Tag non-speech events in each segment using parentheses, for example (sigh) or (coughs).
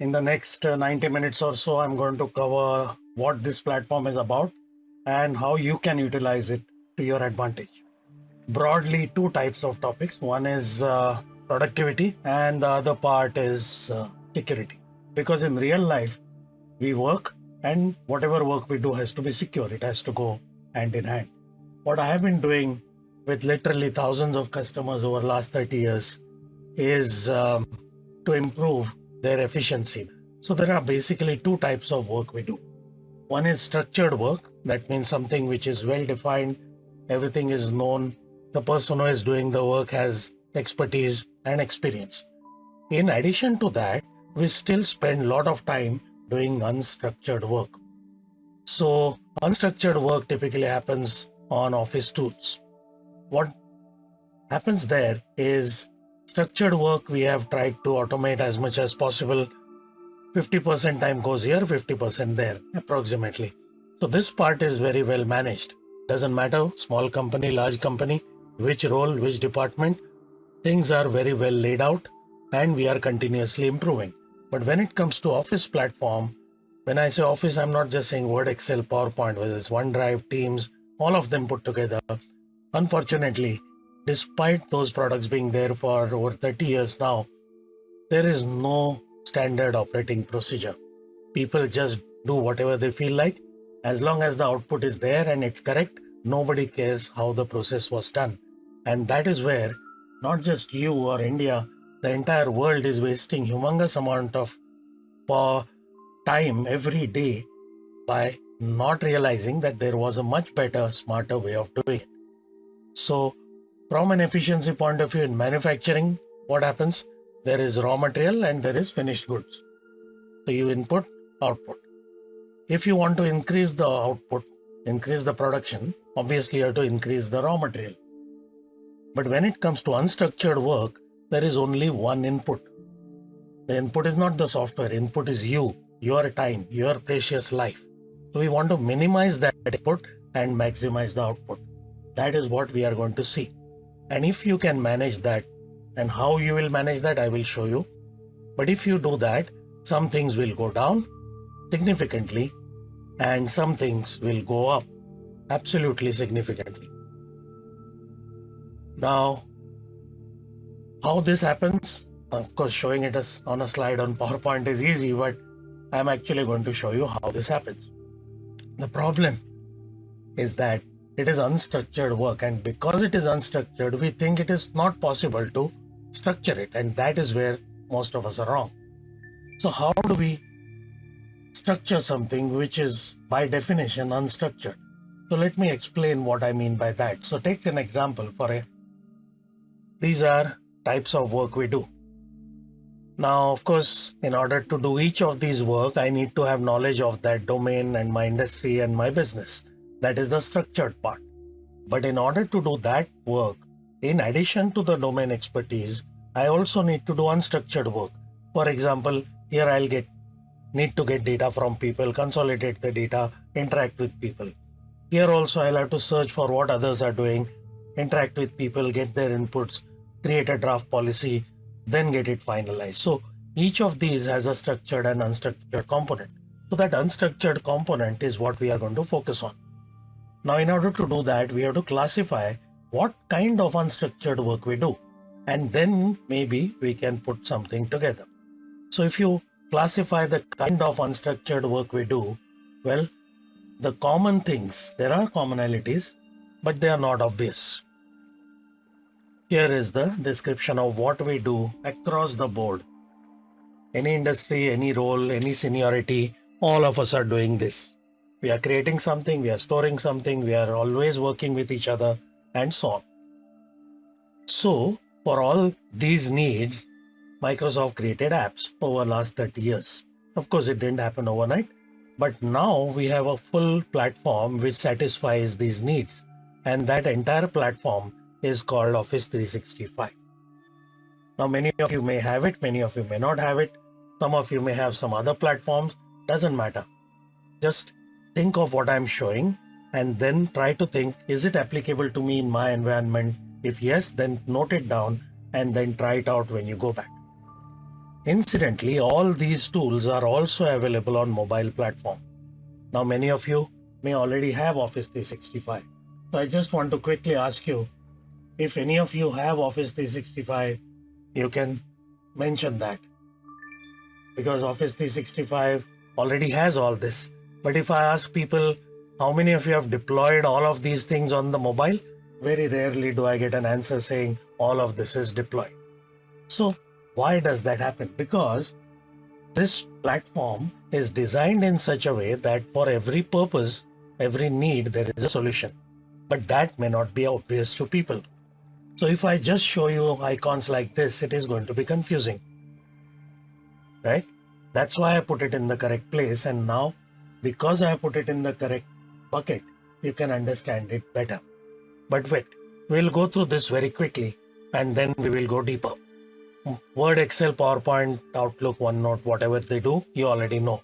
In the next uh, 90 minutes or so, I'm going to cover what this platform is about and how you can utilize it to your advantage. Broadly, two types of topics. One is uh, productivity, and the other part is uh, security. Because in real life, we work, and whatever work we do has to be secure, it has to go hand in hand. What I have been doing with literally thousands of customers over last 30 years is um, to improve their efficiency. So there are basically two types of work we do. One is structured work. That means something which is well defined. Everything is known. The person who is doing the work has expertise and experience. In addition to that, we still spend a lot of time doing unstructured work. So unstructured work typically happens on office tools. What happens there is structured work we have tried to automate as much as possible. 50% time goes here 50% there approximately. So this part is very well managed. Doesn't matter small company large company which role which department things are very well laid out and we are continuously improving. But when it comes to office platform when i say office i'm not just saying word excel powerpoint whether it's onedrive teams all of them put together unfortunately despite those products being there for over 30 years now, there is no standard operating procedure. People just do whatever they feel like. As long as the output is there and it's correct, nobody cares how the process was done. And that is where not just you or India, the entire world is wasting humongous amount of uh, time every day by not realizing that there was a much better, smarter way of doing it. So from an efficiency point of view in manufacturing, what happens? There is raw material and there is finished goods. So you input, output. If you want to increase the output, increase the production, obviously you have to increase the raw material. But when it comes to unstructured work, there is only one input. The input is not the software, input is you, your time, your precious life. So we want to minimize that input and maximize the output. That is what we are going to see. And if you can manage that and how you will manage that, I will show you. But if you do that, some things will go down significantly and some things will go up absolutely significantly. Now, how this happens, of course, showing it as on a slide on PowerPoint is easy, but I'm actually going to show you how this happens. The problem is that it is unstructured work and because it is unstructured we think it is not possible to structure it and that is where most of us are wrong. So how do we structure something which is by definition unstructured? So let me explain what i mean by that. So take an example for a these are types of work we do. Now of course in order to do each of these work i need to have knowledge of that domain and my industry and my business that is the structured part. But in order to do that work, in addition to the domain expertise, I also need to do unstructured work. For example, here I'll get need to get data from people, consolidate the data, interact with people. Here also I'll have to search for what others are doing, interact with people, get their inputs, create a draft policy, then get it finalized. So each of these has a structured and unstructured component. So that unstructured component is what we are going to focus on. Now, in order to do that, we have to classify what kind of unstructured work we do. And then maybe we can put something together. So if you classify the kind of unstructured work we do, well, the common things, there are commonalities, but they are not obvious. Here is the description of what we do across the board. Any industry, any role, any seniority, all of us are doing this we are creating something, we are storing something, we are always working with each other, and so on. So, for all these needs, Microsoft created apps over last 30 years. Of course, it didn't happen overnight, but now we have a full platform which satisfies these needs. And that entire platform is called Office 365. Now, many of you may have it, many of you may not have it. Some of you may have some other platforms, doesn't matter. Just think of what I'm showing and then try to think, is it applicable to me in my environment? If yes, then note it down and then try it out when you go back. Incidentally, all these tools are also available on mobile platform. Now, many of you may already have Office 365. So I just want to quickly ask you if any of you have Office 365, you can mention that because Office 365 already has all this. But if I ask people how many of you have deployed all of these things on the mobile, very rarely do I get an answer saying all of this is deployed. So why does that happen? Because this platform is designed in such a way that for every purpose, every need, there is a solution. But that may not be obvious to people. So if I just show you icons like this, it is going to be confusing. Right? That's why I put it in the correct place. And now, because I put it in the correct bucket, you can understand it better. But wait, we'll go through this very quickly and then we will go deeper. Mm, Word, Excel, PowerPoint, Outlook, OneNote, whatever they do, you already know.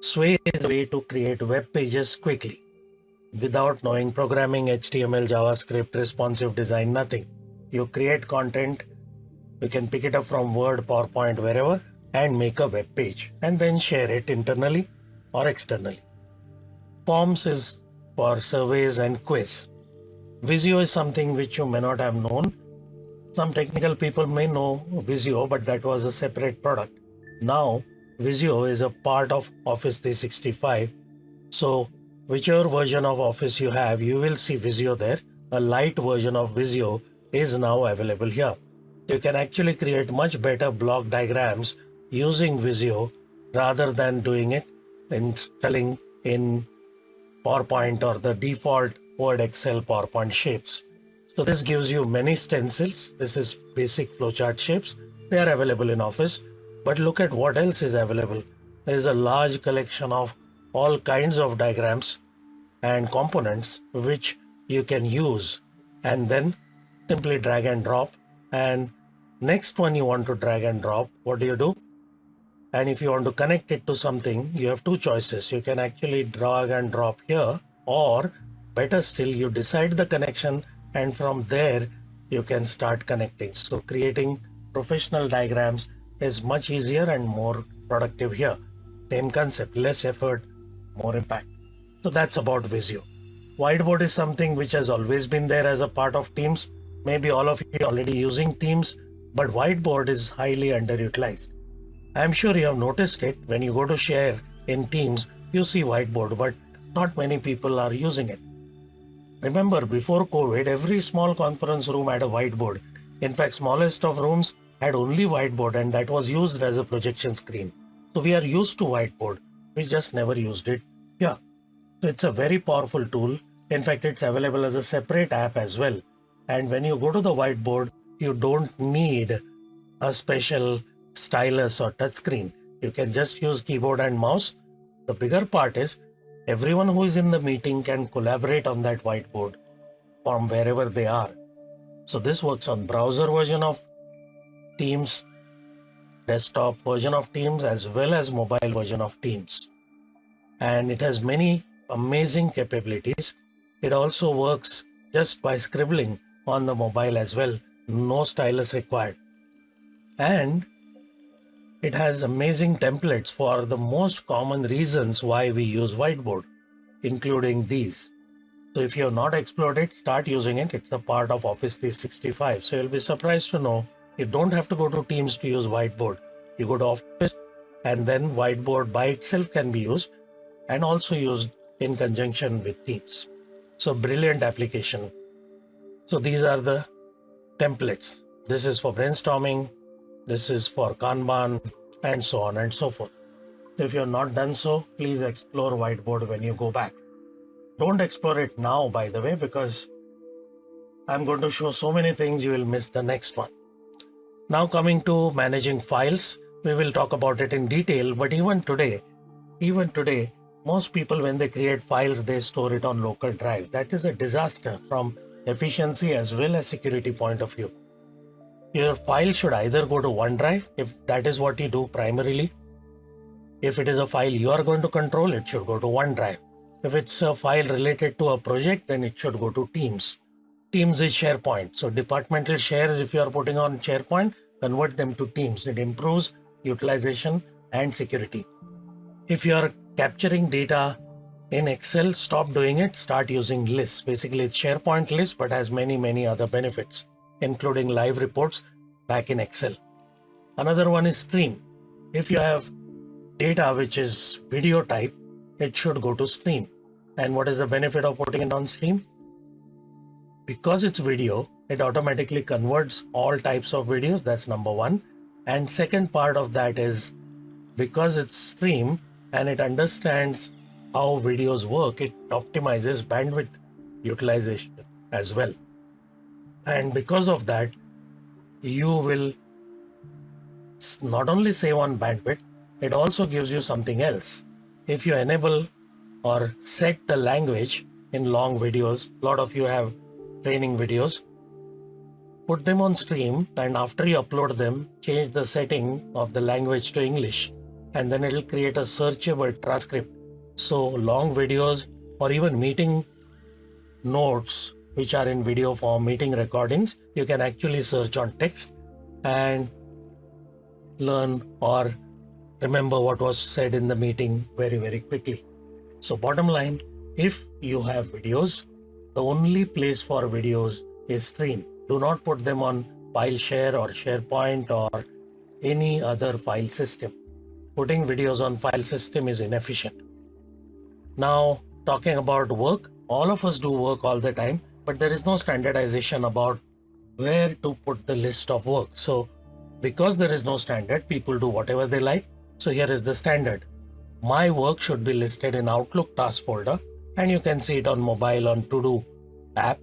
Sway is a way to create web pages quickly without knowing programming, HTML, JavaScript, responsive design, nothing. You create content, you can pick it up from Word, PowerPoint, wherever, and make a web page and then share it internally or externally. Forms is for surveys and quiz. Visio is something which you may not have known some technical people may know Visio, but that was a separate product. Now, Visio is a part of Office 365. So, whichever version of Office you have, you will see Visio there. A light version of Visio is now available here. You can actually create much better block diagrams using Visio rather than doing it installing in PowerPoint or the default Word, Excel, PowerPoint shapes. So this gives you many stencils. This is basic flowchart shapes. They are available in Office. But look at what else is available. There is a large collection of all kinds of diagrams and components which you can use and then simply drag and drop and next one you want to drag and drop what do you do and if you want to connect it to something you have two choices you can actually drag and drop here or better still you decide the connection and from there you can start connecting. So creating professional diagrams is much easier and more productive here. Same concept, less effort, more impact. So that's about Visio. Whiteboard is something which has always been there as a part of Teams. Maybe all of you already using Teams, but Whiteboard is highly underutilized. I'm sure you have noticed it when you go to share in Teams, you see Whiteboard, but not many people are using it. Remember, before COVID, every small conference room had a whiteboard. In fact, smallest of rooms had only whiteboard and that was used as a projection screen. So we are used to whiteboard. We just never used it. Yeah. So it's a very powerful tool. In fact, it's available as a separate app as well. And when you go to the whiteboard, you don't need a special stylus or touchscreen. You can just use keyboard and mouse. The bigger part is Everyone who is in the meeting can collaborate on that whiteboard from wherever they are. So this works on browser version of Teams, desktop version of Teams, as well as mobile version of Teams. And it has many amazing capabilities. It also works just by scribbling on the mobile as well. No stylus required. And it has amazing templates for the most common reasons why we use whiteboard, including these. So if you have not explored it, start using it. It's a part of Office 365. So you'll be surprised to know you don't have to go to Teams to use whiteboard. You go to Office and then whiteboard by itself can be used and also used in conjunction with Teams. So brilliant application. So these are the templates. This is for brainstorming, this is for Kanban and so on and so forth. If you're not done so, please explore whiteboard when you go back. Don't explore it now, by the way, because I'm going to show so many things you will miss the next one. Now coming to managing files, we will talk about it in detail, but even today, even today, most people when they create files, they store it on local drive. That is a disaster from efficiency as well as security point of view your file should either go to OneDrive if that is what you do primarily. If it is a file you are going to control, it should go to OneDrive. If it's a file related to a project, then it should go to Teams. Teams is SharePoint. So departmental shares, if you are putting on SharePoint, convert them to Teams. It improves utilization, and security. If you are capturing data in Excel, stop doing it, start using lists. Basically, it's SharePoint list, but has many, many other benefits, including live reports back in Excel. Another one is stream. If you have data which is video type, it should go to stream. And what is the benefit of putting it on stream? Because it's video, it automatically converts all types of videos. That's number one. And second part of that is because it's stream and it understands how videos work, it optimizes bandwidth utilization as well. And because of that, you will not only save on bandwidth, it also gives you something else. If you enable or set the language in long videos, a lot of you have training videos, put them on stream and after you upload them, change the setting of the language to English and then it'll create a searchable transcript. So long videos or even meeting notes which are in video form, meeting recordings, you can actually search on text and learn or remember what was said in the meeting very, very quickly. So bottom line, if you have videos, the only place for videos is stream. Do not put them on file share or SharePoint or any other file system. Putting videos on file system is inefficient. Now, talking about work, all of us do work all the time, but there is no standardization about where to put the list of work. So because there is no standard, people do whatever they like. So here is the standard. My work should be listed in Outlook task folder and you can see it on mobile on to-do app.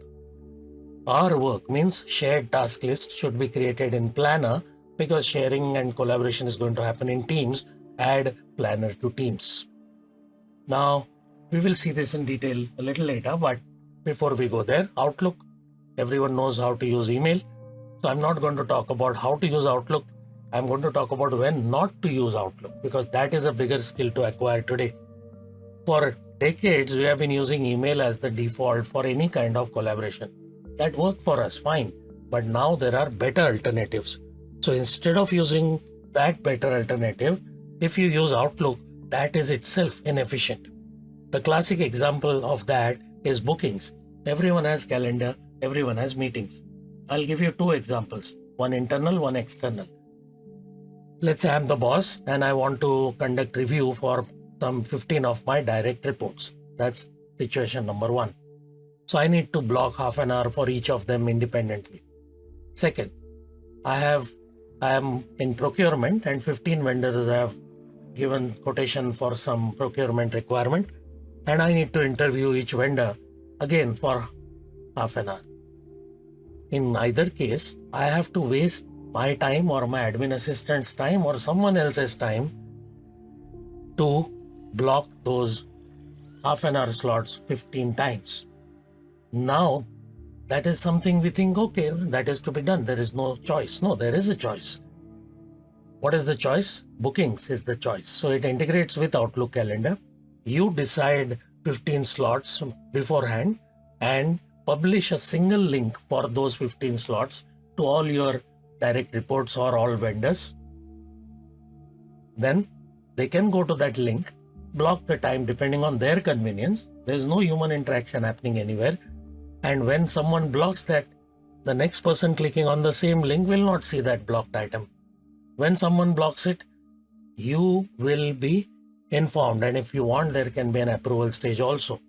Our work means shared task list should be created in Planner because sharing and collaboration is going to happen in Teams. Add Planner to Teams. Now, we will see this in detail a little later, but before we go there, Outlook, everyone knows how to use email. So I'm not going to talk about how to use Outlook. I'm going to talk about when not to use Outlook because that is a bigger skill to acquire today. For decades, we have been using email as the default for any kind of collaboration. That worked for us fine, but now there are better alternatives. So instead of using that better alternative, if you use Outlook, that is itself inefficient. The classic example of that is bookings. Everyone has calendar, everyone has meetings. I'll give you two examples, one internal, one external. Let's say I'm the boss and I want to conduct review for some 15 of my direct reports. That's situation number one. So I need to block half an hour for each of them independently. Second, I have I am in procurement and 15 vendors have given quotation for some procurement requirement and I need to interview each vendor again for half an hour. In either case, I have to waste my time or my admin assistant's time or someone else's time to block those half an hour slots 15 times. Now, that is something we think, okay, that is to be done. There is no choice. No, there is a choice. What is the choice? Bookings is the choice. So it integrates with Outlook Calendar. You decide 15 slots beforehand and publish a single link for those 15 slots to all your direct reports or all vendors. Then they can go to that link, block the time depending on their convenience. There's no human interaction happening anywhere. And when someone blocks that, the next person clicking on the same link will not see that blocked item. When someone blocks it, you will be informed. And if you want, there can be an approval stage also.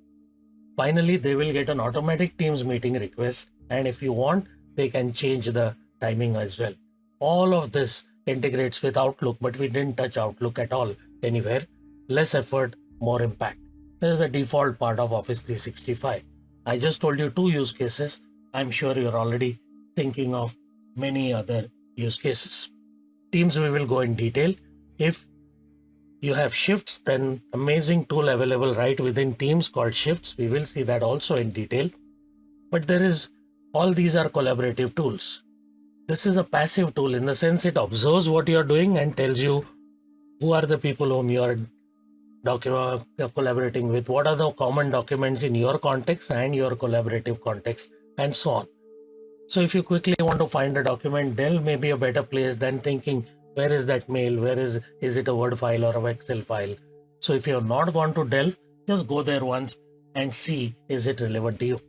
Finally, they will get an automatic Teams meeting request. And if you want, they can change the timing as well. All of this integrates with Outlook, but we didn't touch Outlook at all anywhere. Less effort, more impact. This is a default part of Office 365. I just told you two use cases. I'm sure you're already thinking of many other use cases. Teams we will go in detail. If you have shifts, then amazing tool available right within Teams called Shifts. We will see that also in detail. But there is, all these are collaborative tools. This is a passive tool in the sense it observes what you are doing and tells you who are the people whom you are docu- uh, collaborating with, what are the common documents in your context and your collaborative context, and so on. So if you quickly want to find a document, Delve may be a better place than thinking Where is that mail? Where is is it a Word file or a Excel file? So if you have not gone to Delve, just go there once and see is it relevant to you.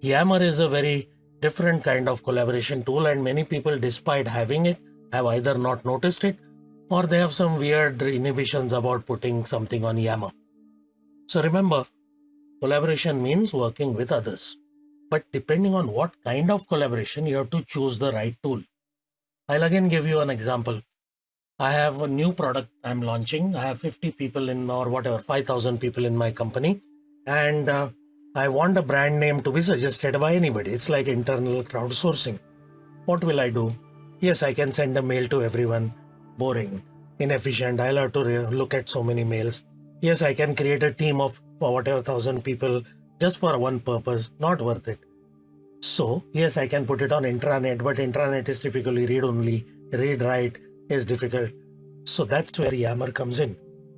Yammer is a very different kind of collaboration tool and many people despite having it have either not noticed it or they have some weird inhibitions about putting something on Yammer. So remember, collaboration means working with others. But depending on what kind of collaboration, you have to choose the right tool. I'll again give you an example. I have a new product I'm launching. I have 50 people in, or whatever, 5,000 people in my company. And uh, I want a brand name to be suggested by anybody. It's like internal crowdsourcing. What will I do? Yes, I can send a mail to everyone. Boring, inefficient. I'll have to look at so many mails. Yes, I can create a team of whatever thousand people just for one purpose. Not worth it. So, yes, I can put it on intranet, but intranet is typically read only. Read write is difficult. So that's where Yammer comes in.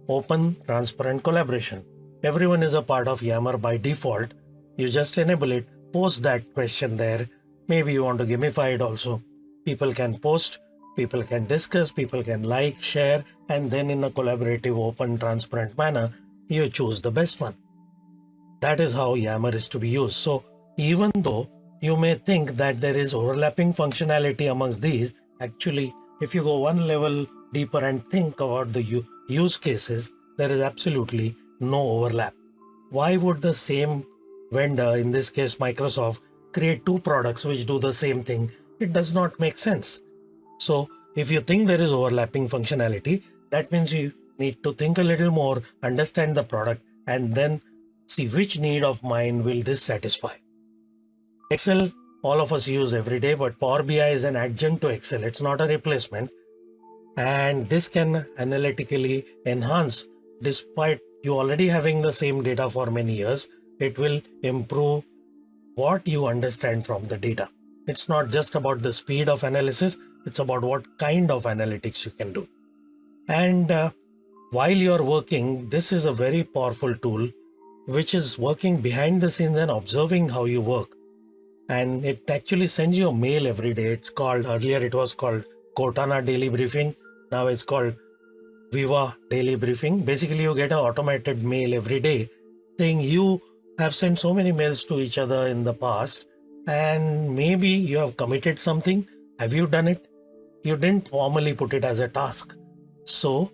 Open, transparent collaboration. Everyone is a part of Yammer by default. You just enable it, post that question there. Maybe you want to gamify it also. People can post, people can discuss, people can like, share, and then in a collaborative, open, transparent manner, you choose the best one. That is how Yammer is to be used. So even though you may think that there is overlapping functionality amongst these, actually, if you go one level deeper and think about the use cases, there is absolutely no overlap. Why would the same vendor, in this case Microsoft, create two products which do the same thing? It does not make sense. So if you think there is overlapping functionality, that means you need to think a little more, understand the product, and then see which need of mine will this satisfy. Excel, all of us use every day, but Power BI is an adjunct to Excel. It's not a replacement. And this can analytically enhance despite you already having the same data for many years, it will improve what you understand from the data. It's not just about the speed of analysis, it's about what kind of analytics you can do. And uh, while you're working, this is a very powerful tool which is working behind the scenes and observing how you work. And it actually sends you a mail every day. It's called, earlier it was called Cortana Daily Briefing. Now it's called Viva daily briefing. Basically, you get an automated mail every day saying you have sent so many mails to each other in the past and maybe you have committed something. Have you done it? You didn't formally put it as a task. So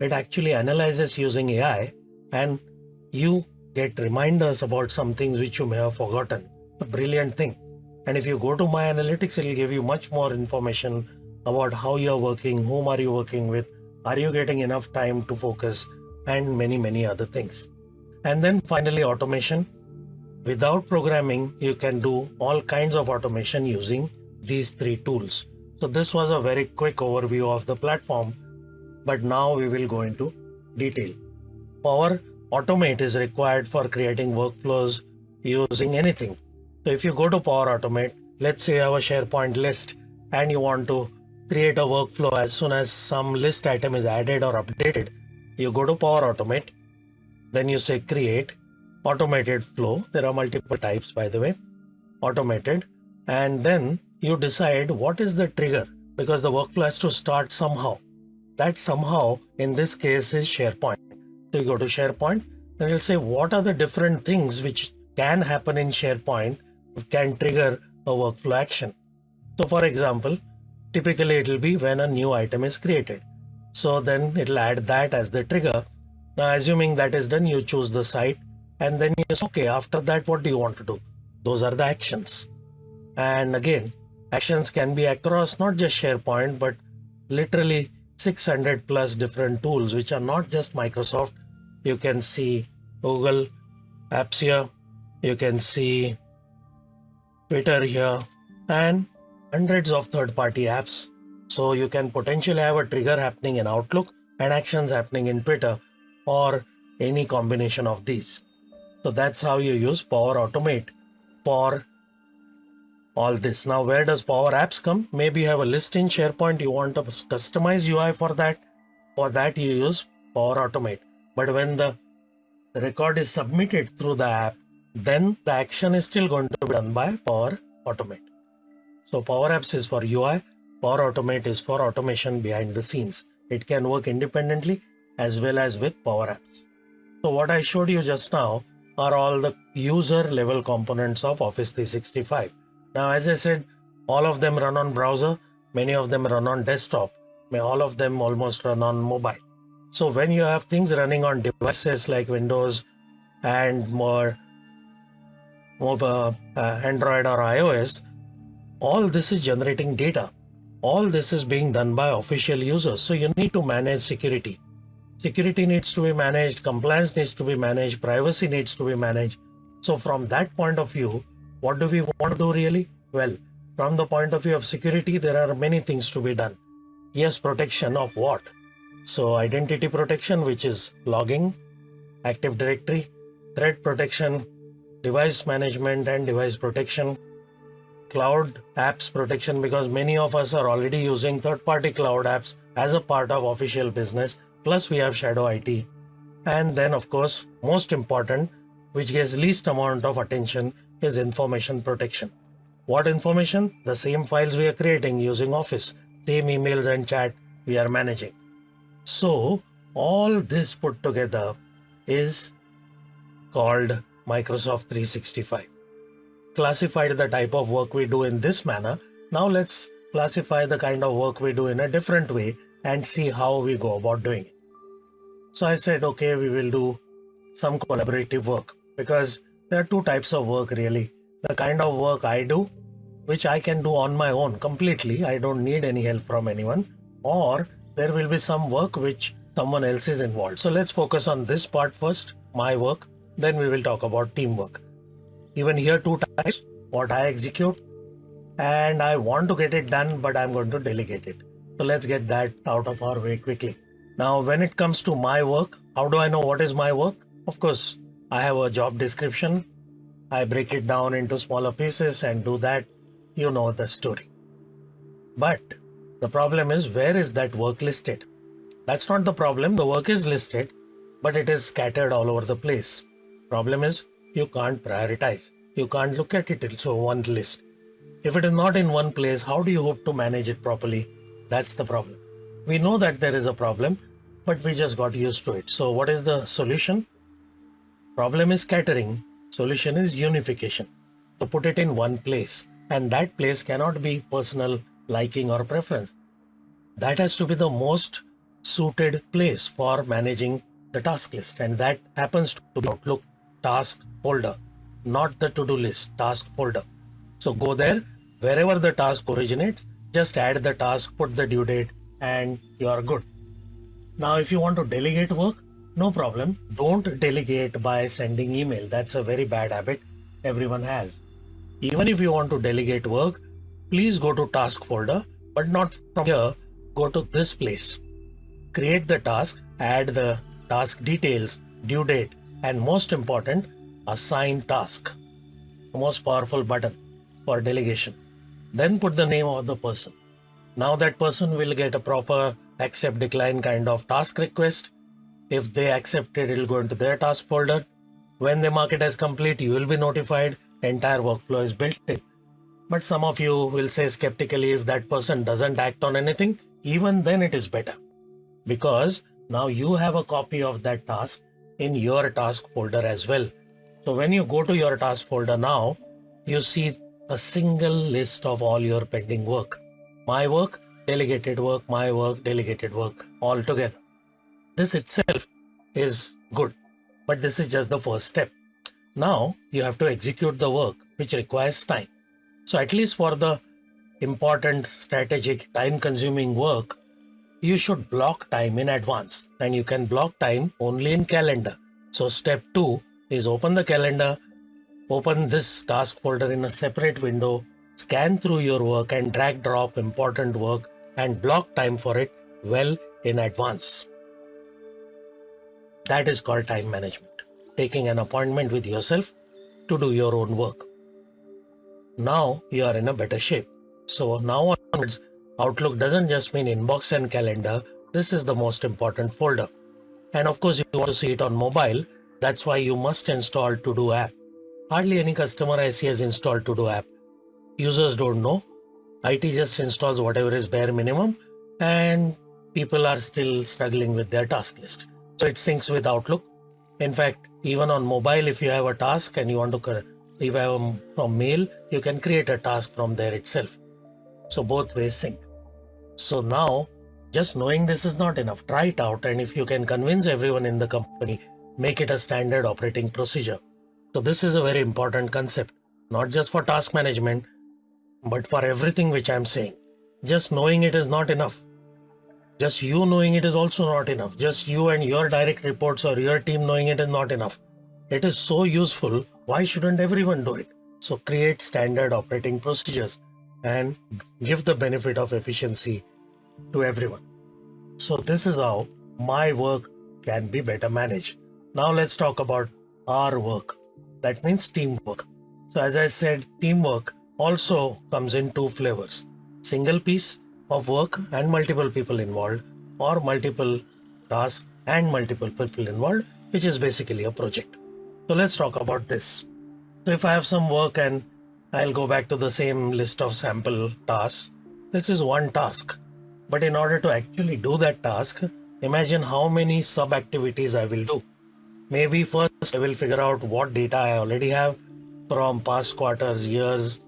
it actually analyzes using AI and you get reminders about some things which you may have forgotten. Brilliant thing. And if you go to my analytics, it will give you much more information about how you're working, whom are you working with, are you getting enough time to focus and many, many other things. And then finally, automation. Without programming, you can do all kinds of automation using these three tools. So this was a very quick overview of the platform, but now we will go into detail. Power Automate is required for creating workflows using anything. So if you go to Power Automate, let's say you have a SharePoint list and you want to create a workflow as soon as some list item is added or updated. You go to Power Automate, then you say create automated flow. There are multiple types, by the way, automated. And then you decide what is the trigger because the workflow has to start somehow. That somehow in this case is SharePoint. So you go to SharePoint, then you'll say what are the different things which can happen in SharePoint can trigger a workflow action. So for example, Typically it will be when a new item is created. So then it'll add that as the trigger. Now assuming that is done, you choose the site and then you say, okay, after that, what do you want to do? Those are the actions. And again, actions can be across not just SharePoint, but literally 600 plus different tools, which are not just Microsoft. You can see Google Apps here. You can see Twitter here and hundreds of third-party apps. So you can potentially have a trigger happening in Outlook and actions happening in Twitter or any combination of these. So that's how you use Power Automate for all this. Now, where does Power Apps come? Maybe you have a list in SharePoint. You want a customized UI for that. For that, you use Power Automate. But when the record is submitted through the app, then the action is still going to be done by Power Automate. So Power Apps is for UI. Power Automate is for automation behind the scenes. It can work independently as well as with Power Apps. So what I showed you just now are all the user level components of Office 365. Now, as I said, all of them run on browser, many of them run on desktop, may all of them almost run on mobile. So when you have things running on devices like Windows and more mobile, uh, Android or iOS, all this is generating data. All this is being done by official users. So you need to manage security. Security needs to be managed, compliance needs to be managed, privacy needs to be managed. So from that point of view, what do we want to do really? Well, from the point of view of security, there are many things to be done. Yes, protection of what? So identity protection, which is logging, Active Directory, threat protection, device management and device protection, cloud apps protection because many of us are already using third-party cloud apps as a part of official business. Plus we have shadow IT. And then of course, most important, which gets least amount of attention is information protection. What information? The same files we are creating using Office, same emails and chat we are managing. So all this put together is called Microsoft 365. Classified the type of work we do in this manner. Now let's classify the kind of work we do in a different way and see how we go about doing it. So I said, okay, we will do some collaborative work because there are two types of work really. The kind of work I do, which I can do on my own completely. I don't need any help from anyone or there will be some work which someone else is involved. So let's focus on this part first, my work. Then we will talk about teamwork. Even here two types, what I execute and I want to get it done, but I'm going to delegate it. So let's get that out of our way quickly. Now, when it comes to my work, how do I know what is my work? Of course, I have a job description. I break it down into smaller pieces and do that. You know the story. But the problem is where is that work listed? That's not the problem. The work is listed, but it is scattered all over the place. Problem is you can't prioritize. You can't look at it into one list. If it is not in one place, how do you hope to manage it properly? That's the problem. We know that there is a problem, but we just got used to it. So what is the solution? Problem is scattering, solution is unification. To put it in one place, and that place cannot be personal liking or preference. That has to be the most suited place for managing the task list, and that happens to be Outlook task folder, not the to-do list task folder. So go there, wherever the task originates, just add the task, put the due date, and you are good. Now, if you want to delegate work, no problem. Don't delegate by sending email. That's a very bad habit everyone has. Even if you want to delegate work, please go to task folder, but not from here. Go to this place. Create the task, add the task details, due date, and most important, assign task. The most powerful button for delegation. Then put the name of the person. Now that person will get a proper accept decline kind of task request if they accept it, it'll go into their task folder. When they mark it as complete, you will be notified. Entire workflow is built in. But some of you will say skeptically if that person doesn't act on anything, even then it is better. Because now you have a copy of that task in your task folder as well. So when you go to your task folder now, you see a single list of all your pending work. My work, delegated work, my work, delegated work, all together. This itself is good, but this is just the first step. Now you have to execute the work which requires time. So at least for the important strategic time consuming work, you should block time in advance and you can block time only in calendar. So step two is open the calendar, open this task folder in a separate window, scan through your work and drag drop important work and block time for it well in advance. That is called time management, taking an appointment with yourself to do your own work. Now you are in a better shape. So now onwards, Outlook doesn't just mean inbox and calendar. This is the most important folder. And of course, you want to see it on mobile. That's why you must install To-Do app. Hardly any customer I see has installed To-Do app. Users don't know. IT just installs whatever is bare minimum and people are still struggling with their task list. So it syncs with Outlook. In fact, even on mobile, if you have a task and you want to, if you have from mail, you can create a task from there itself. So both ways sync. So now, just knowing this is not enough. Try it out, and if you can convince everyone in the company, make it a standard operating procedure. So this is a very important concept, not just for task management, but for everything which I'm saying. Just knowing it is not enough. Just you knowing it is also not enough. Just you and your direct reports or your team knowing it is not enough. It is so useful. Why shouldn't everyone do it? So create standard operating procedures and give the benefit of efficiency to everyone. So this is how my work can be better managed. Now let's talk about our work. That means teamwork. So as I said, teamwork also comes in two flavors. Single piece of work and multiple people involved or multiple tasks and multiple people involved, which is basically a project. So let's talk about this. So if I have some work and I'll go back to the same list of sample tasks, this is one task. But in order to actually do that task, imagine how many sub activities I will do. Maybe first I will figure out what data I already have from past quarters, years,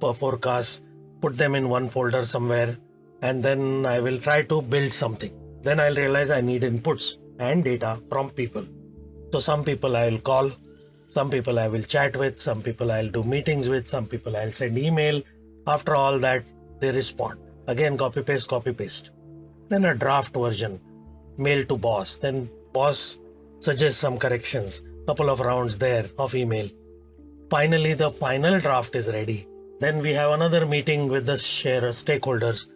per forecast, put them in one folder somewhere, and then I will try to build something. Then I'll realize I need inputs and data from people. So some people I will call, some people I will chat with, some people I'll do meetings with, some people I'll send email. After all that, they respond. Again, copy paste, copy paste. Then a draft version, mail to boss. Then boss suggests some corrections, couple of rounds there of email. Finally, the final draft is ready. Then we have another meeting with the share stakeholders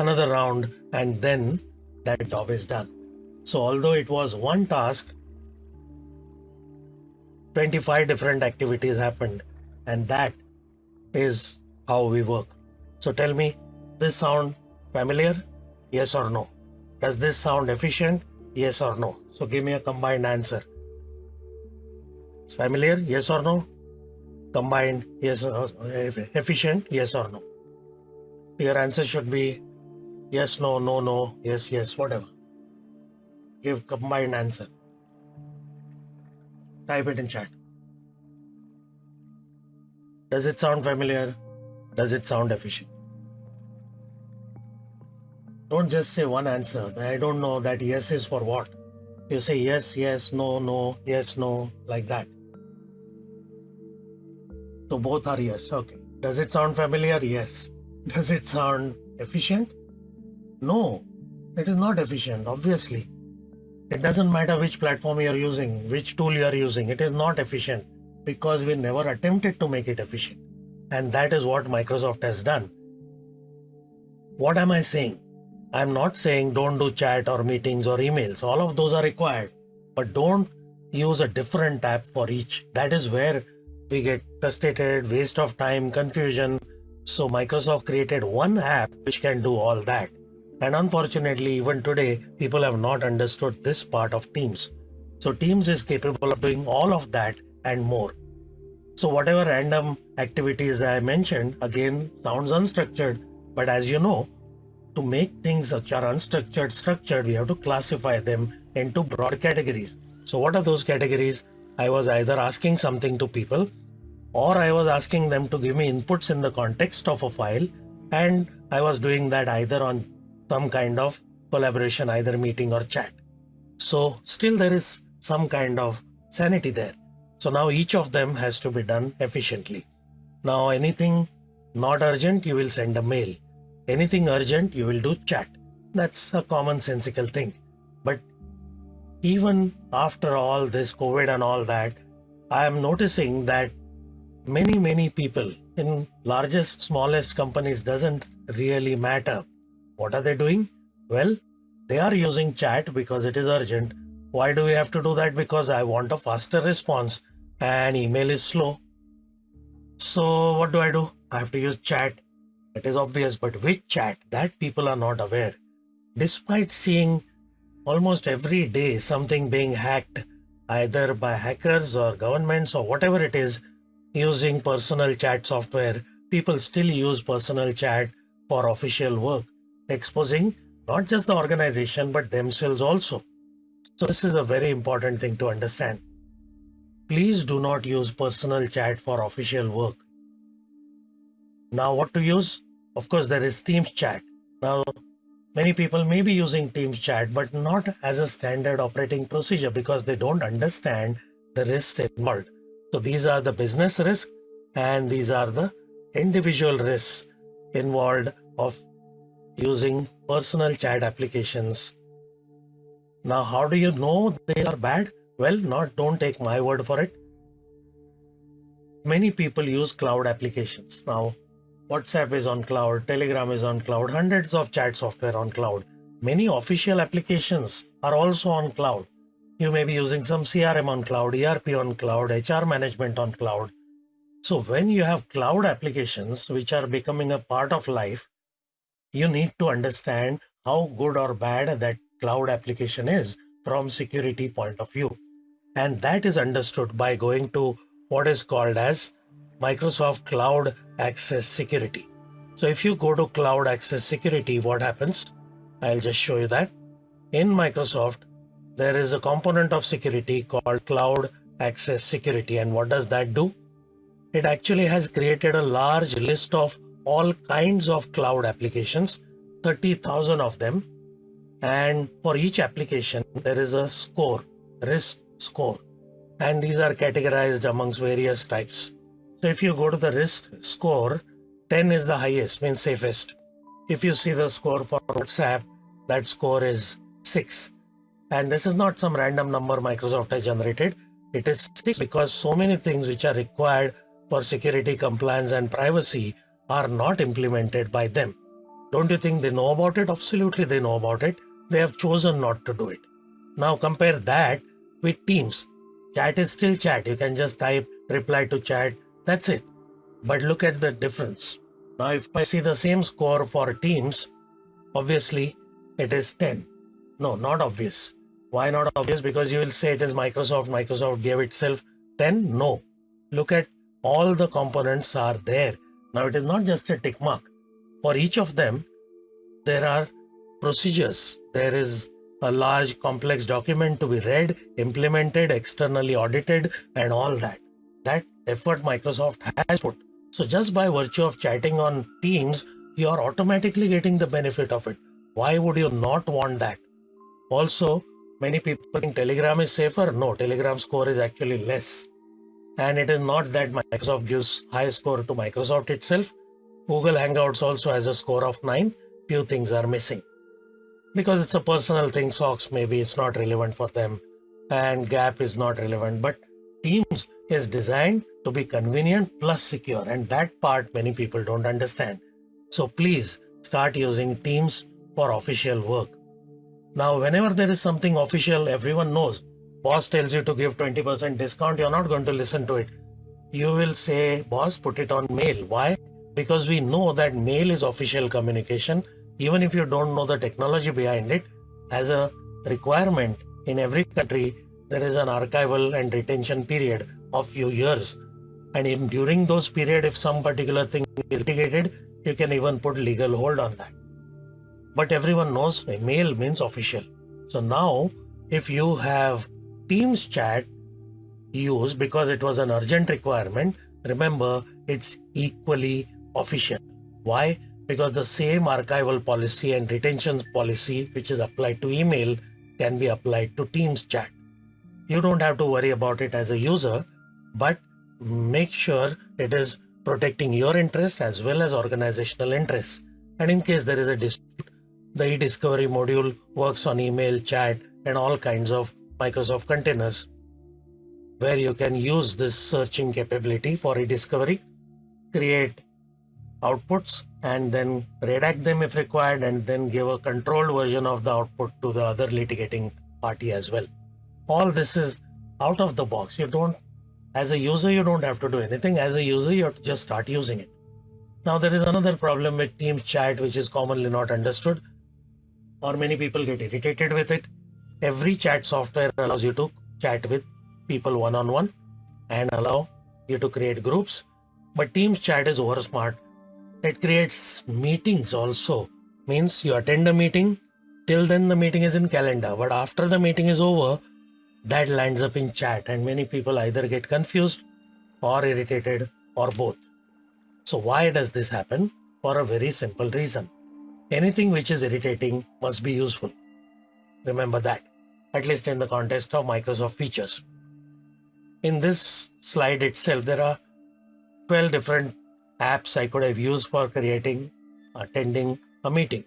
another round, and then that job is done. So, although it was one task, 25 different activities happened, and that is how we work. So, tell me, this sound familiar? Yes or no? Does this sound efficient? Yes or no? So, give me a combined answer. It's familiar? Yes or no? Combined? Yes or efficient? Yes or no? Your answer should be Yes, no, no, no, yes, yes, whatever. Give combined answer. Type it in chat. Does it sound familiar? Does it sound efficient? Don't just say one answer. I don't know that yes is for what. You say yes, yes, no, no, yes, no, like that. So both are yes. Okay. Does it sound familiar? Yes. Does it sound efficient? No, it is not efficient, obviously. It doesn't matter which platform you are using, which tool you are using, it is not efficient because we never attempted to make it efficient. And that is what Microsoft has done. What am I saying? I'm not saying don't do chat or meetings or emails. All of those are required. But don't use a different app for each. That is where we get frustrated, waste of time, confusion. So Microsoft created one app which can do all that. And unfortunately, even today, people have not understood this part of Teams. So Teams is capable of doing all of that and more. So whatever random activities I mentioned, again, sounds unstructured. But as you know, to make things which are unstructured structured, we have to classify them into broad categories. So what are those categories? I was either asking something to people or I was asking them to give me inputs in the context of a file and I was doing that either on some kind of collaboration, either meeting or chat. So still there is some kind of sanity there. So now each of them has to be done efficiently. Now anything not urgent, you will send a mail. Anything urgent, you will do chat. That's a commonsensical thing. But even after all this COVID and all that, I am noticing that many, many people in largest, smallest companies doesn't really matter what are they doing? Well, they are using chat because it is urgent. Why do we have to do that? Because I want a faster response and email is slow. So what do I do? I have to use chat. It is obvious, but which chat? That people are not aware. Despite seeing almost every day something being hacked, either by hackers or governments or whatever it is, using personal chat software people still use personal chat for official work, exposing not just the organization but themselves also. So, this is a very important thing to understand. Please do not use personal chat for official work. Now, what to use? Of course, there is Teams chat. Now, many people may be using Teams chat, but not as a standard operating procedure because they don't understand the risks involved. So, these are the business risks and these are the individual risks involved of using personal chat applications. Now, how do you know they are bad? Well, not don't take my word for it. Many people use cloud applications. Now, WhatsApp is on cloud, Telegram is on cloud, hundreds of chat software on cloud. Many official applications are also on cloud. You may be using some CRM on cloud, ERP on cloud, HR management on cloud. So when you have cloud applications which are becoming a part of life, you need to understand how good or bad that cloud application is from security point of view. And that is understood by going to what is called as Microsoft Cloud Access Security. So if you go to Cloud Access Security, what happens? I'll just show you that. In Microsoft, there is a component of security called Cloud Access Security. And what does that do? it actually has created a large list of all kinds of cloud applications, 30,000 of them. And for each application, there is a score, risk score. And these are categorized amongst various types. So if you go to the risk score, 10 is the highest, means safest. If you see the score for WhatsApp, that score is 6. And this is not some random number Microsoft has generated. It is 6 because so many things which are required for security compliance and privacy are not implemented by them. Don't you think they know about it? Absolutely, they know about it. They have chosen not to do it. Now compare that with Teams. Chat is still chat. You can just type reply to chat. That's it. But look at the difference. Now, if I see the same score for Teams, obviously it is 10. No, not obvious. Why not obvious? Because you will say it is Microsoft. Microsoft gave itself 10. No. Look at all the components are there. Now it is not just a tick mark. For each of them, there are procedures. There is a large complex document to be read, implemented, externally audited, and all that. That effort Microsoft has put. So just by virtue of chatting on Teams, you are automatically getting the benefit of it. Why would you not want that? Also, many people think Telegram is safer. No, Telegram score is actually less. And it is not that Microsoft gives high score to Microsoft itself. Google Hangouts also has a score of 9. Few things are missing. Because it's a personal thing, SOX maybe it's not relevant for them and GAAP is not relevant. But Teams is designed to be convenient plus secure and that part many people don't understand. So please start using Teams for official work. Now, whenever there is something official, everyone knows boss tells you to give 20% discount, you're not going to listen to it. You will say, boss, put it on mail. Why? Because we know that mail is official communication. Even if you don't know the technology behind it, as a requirement in every country, there is an archival and retention period of few years. And in during those period, if some particular thing is litigated, you can even put legal hold on that. But everyone knows mail means official. So now, if you have Teams chat used because it was an urgent requirement, remember it's equally official. Why? Because the same archival policy and retention policy which is applied to email can be applied to Teams chat. You don't have to worry about it as a user, but make sure it is protecting your interest as well as organizational interests. And in case there is a dispute, the e-discovery module works on email, chat, and all kinds of Microsoft containers where you can use this searching capability for e-discovery, create outputs and then redact them if required and then give a controlled version of the output to the other litigating party as well. All this is out of the box. You don't, as a user, you don't have to do anything. As a user, you have to just start using it. Now there is another problem with Teams chat which is commonly not understood or many people get irritated with it every chat software allows you to chat with people one on one and allow you to create groups. But Teams chat is over smart it creates meetings also. Means you attend a meeting, till then the meeting is in calendar, but after the meeting is over, that lands up in chat, and many people either get confused or irritated or both. So, why does this happen? For a very simple reason. Anything which is irritating must be useful. Remember that, at least in the context of Microsoft features. In this slide itself, there are 12 different apps I could have used for creating, attending a meeting,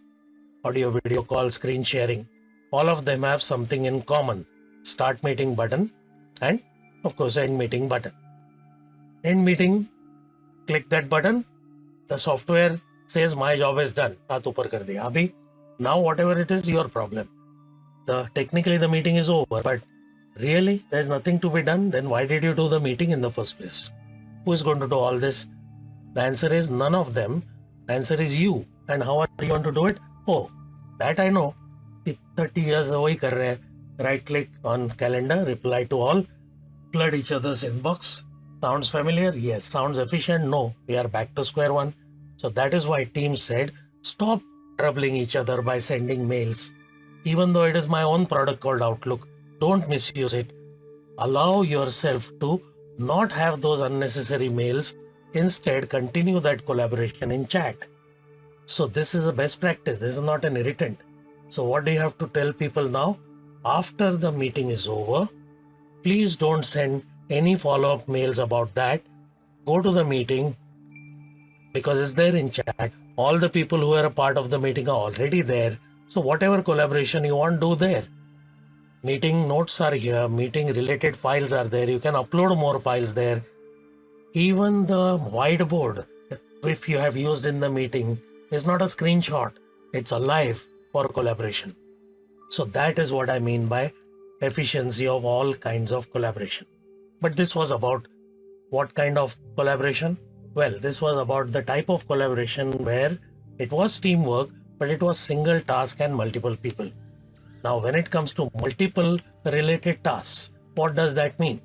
audio, video call, screen sharing. All of them have something in common. Start meeting button and of course end meeting button. End meeting, click that button. The software says my job is done. Now whatever it is, your problem the technically the meeting is over, but really there's nothing to be done. Then why did you do the meeting in the first place? Who is going to do all this? The answer is none of them. The answer is you. And how are you going to do it? Oh, that I know. 30 years away. Right click on calendar, reply to all, flood each other's inbox. Sounds familiar? Yes. Sounds efficient? No. We are back to square one. So that is why Teams said stop troubling each other by sending mails even though it is my own product called outlook don't misuse it allow yourself to not have those unnecessary mails instead continue that collaboration in chat so this is a best practice this is not an irritant so, what do you have to tell people now? After the meeting is over, please don't send any follow up mails about that. Go to the meeting because it's there in chat. All the people who are a part of the meeting are already there. So, whatever collaboration you want, to do there. Meeting notes are here, meeting related files are there. You can upload more files there. Even the whiteboard, if you have used in the meeting, is not a screenshot, it's alive for collaboration. So that is what I mean by efficiency of all kinds of collaboration. But this was about what kind of collaboration? Well, this was about the type of collaboration where it was teamwork, but it was single task and multiple people. Now, when it comes to multiple related tasks, what does that mean?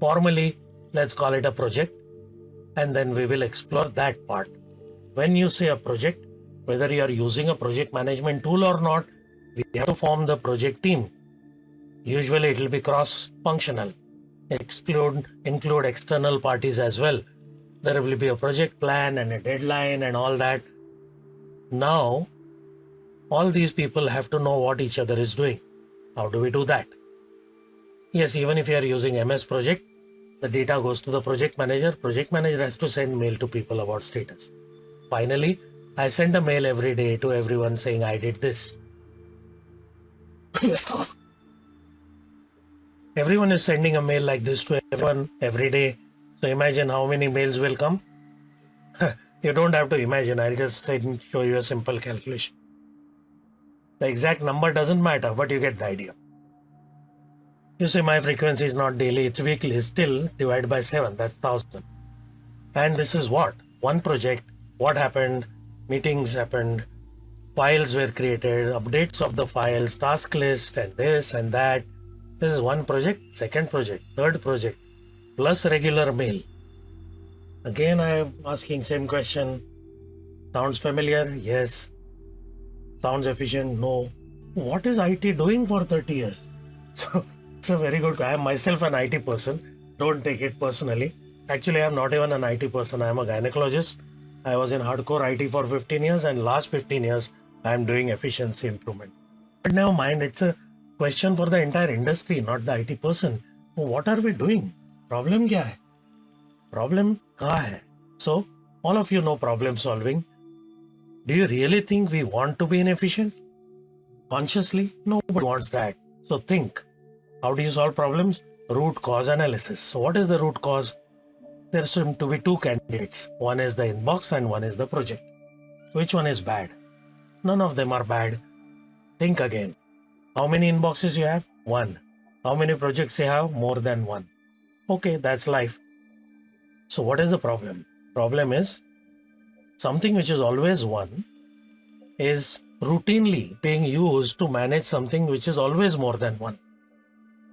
Formally, let's call it a project, and then we will explore that part. When you say a project, whether you are using a project management tool or not, we have to form the project team. Usually it will be cross-functional. Exclude include external parties as well. There will be a project plan and a deadline and all that. Now, all these people have to know what each other is doing. How do we do that? Yes, even if you are using MS Project, the data goes to the project manager. Project manager has to send mail to people about status. Finally, I send a mail every day to everyone saying I did this. (coughs) everyone is sending a mail like this to everyone every day. So imagine how many mails will come. (laughs) you don't have to imagine. I'll just send, show you a simple calculation. The exact number doesn't matter, but you get the idea. You see, my frequency is not daily, it's weekly. Still, divided by 7, that's 1000. And this is what? One project, what happened, meetings happened, files were created, updates of the files, task list, and this and that. This is one project, second project, third project, plus regular mail. Again, I am asking same question. Sounds familiar? Yes. Sounds efficient? No. What is IT doing for 30 years? (laughs) So it's a very good. I am myself an IT person. Don't take it personally. Actually, I am not even an IT person. I am a gynecologist I was in hardcore IT for 15 years, and last 15 years, I am doing efficiency improvement. But never mind, it's a question for the entire industry, not the IT person. What are we doing? Problem kya hai? Problem kaha hai? So, all of you know problem solving. Do you really think we want to be inefficient? Consciously, nobody wants that. So think. How do you solve problems? Root cause analysis. So, what is the root cause? there seem to be two candidates. One is the inbox and one is the project. Which one is bad? None of them are bad. Think again. How many inboxes you have? One. How many projects you have? More than one. Okay, that's life. So what is the problem? Problem is something which is always one is routinely being used to manage something which is always more than one.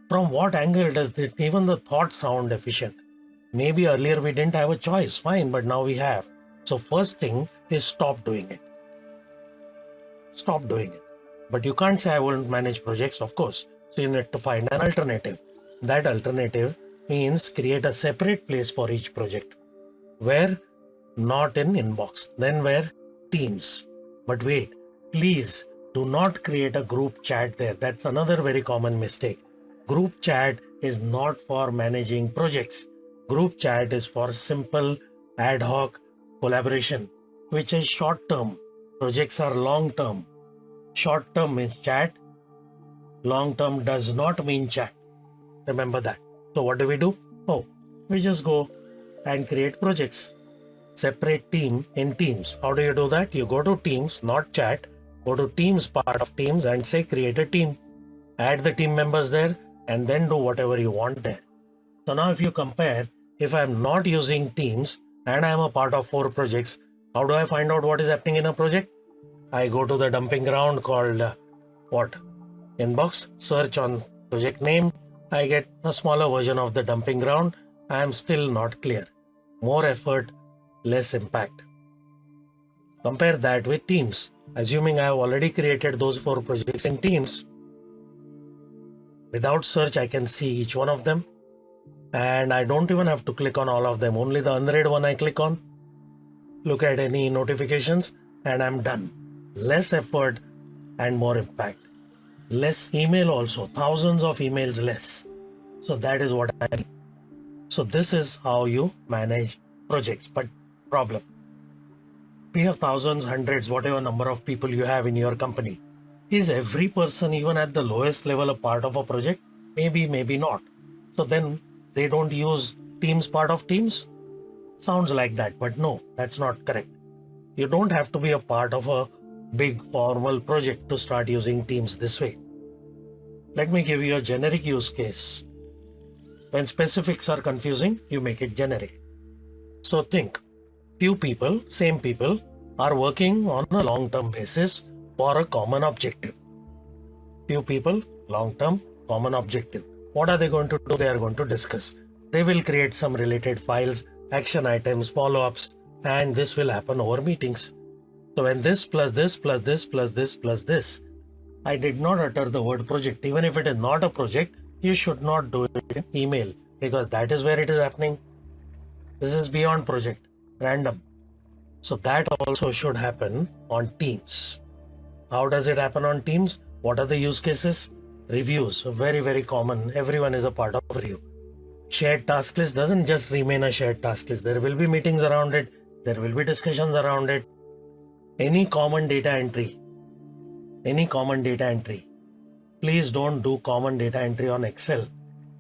From what angle does it, even the thought sound efficient? Maybe earlier we didn't have a choice, fine, but now we have. So first thing is stop doing it. Stop doing it. But you can't say I won't manage projects, of course. So you need to find an alternative. That alternative means create a separate place for each project where not in inbox, then where teams. But wait, please do not create a group chat there. That's another very common mistake. Group chat is not for managing projects. Group chat is for simple ad hoc collaboration, which is short term. Projects are long term. Short term means chat. Long term does not mean chat. Remember that. So what do we do? Oh, we just go and create projects. Separate team in teams. How do you do that? You go to teams, not chat. Go to teams part of teams and say create a team. Add the team members there and then do whatever you want there. So now if you compare, if I'm not using teams and I'm a part of four projects, how do I find out what is happening in a project? I go to the dumping ground called uh, what? Inbox, search on project name. I get a smaller version of the dumping ground. I am still not clear. More effort, less impact. Compare that with Teams. Assuming I have already created those four projects in Teams, without search, I can see each one of them. And I don't even have to click on all of them. Only the unread one I click on. Look at any notifications and I'm done. Less effort and more impact. Less email also. Thousands of emails less. So that is what I mean. So this is how you manage projects. But problem. We have thousands, hundreds, whatever number of people you have in your company. Is every person, even at the lowest level, a part of a project? Maybe, maybe not. So then they don't use Teams part of Teams? Sounds like that, but no, that's not correct. You don't have to be a part of a big formal project to start using Teams this way. Let me give you a generic use case. When specifics are confusing, you make it generic. So think, few people, same people, are working on a long-term basis for a common objective. Few people, long-term, common objective. What are they going to do? They are going to discuss. They will create some related files, action items, follow-ups, and this will happen over meetings. So when this plus this plus this plus this plus this, I did not utter the word project. Even if it is not a project, you should not do it in email because that is where it is happening. This is beyond project, random. So that also should happen on Teams. How does it happen on Teams? What are the use cases? Reviews, very, very common. Everyone is a part of review. Shared task list doesn't just remain a shared task list. There will be meetings around it. There will be discussions around it. Any common data entry. Any common data entry. Please don't do common data entry on Excel.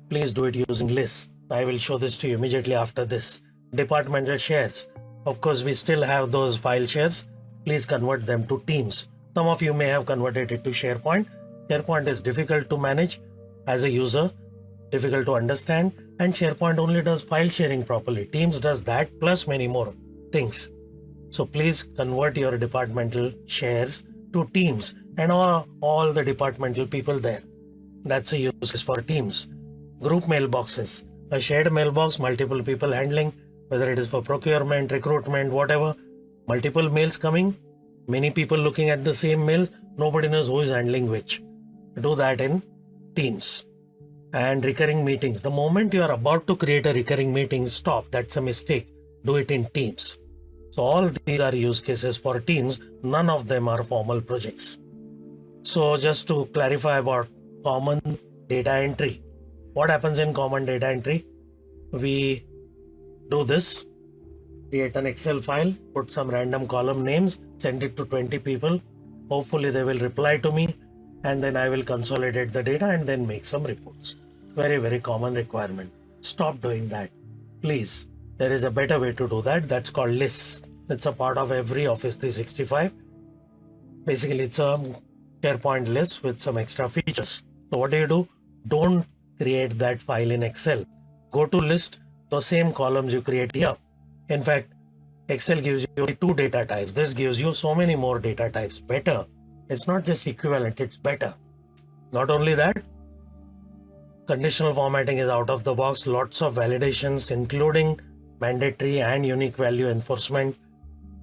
Please do it using lists. I will show this to you immediately after this. Departmental shares. Of course, we still have those file shares. Please convert them to teams. Some of you may have converted it to SharePoint. SharePoint is difficult to manage as a user, difficult to understand, and SharePoint only does file sharing properly. Teams does that plus many more things. So please convert your departmental shares to Teams and all, all the departmental people there. That's a use for Teams. Group mailboxes. A shared mailbox, multiple people handling, whether it is for procurement, recruitment, whatever. Multiple mails coming, many people looking at the same mail, nobody knows who is handling which. Do that in Teams. And recurring meetings. The moment you are about to create a recurring meeting, stop. That's a mistake. Do it in Teams. So all these are use cases for Teams. None of them are formal projects. So just to clarify about common data entry. What happens in common data entry? We do this create an Excel file, put some random column names, send it to 20 people. Hopefully they will reply to me and then I will consolidate the data and then make some reports. Very, very common requirement. Stop doing that. Please. There is a better way to do that. That's called lists. It's a part of every Office 365. Basically, it's a SharePoint list with some extra features. So what do you do? Don't create that file in Excel. Go to list, the same columns you create here in fact, Excel gives you two data types. This gives you so many more data types. Better. It's not just equivalent, it's better. Not only that, conditional formatting is out of the box. Lots of validations, including mandatory and unique value enforcement.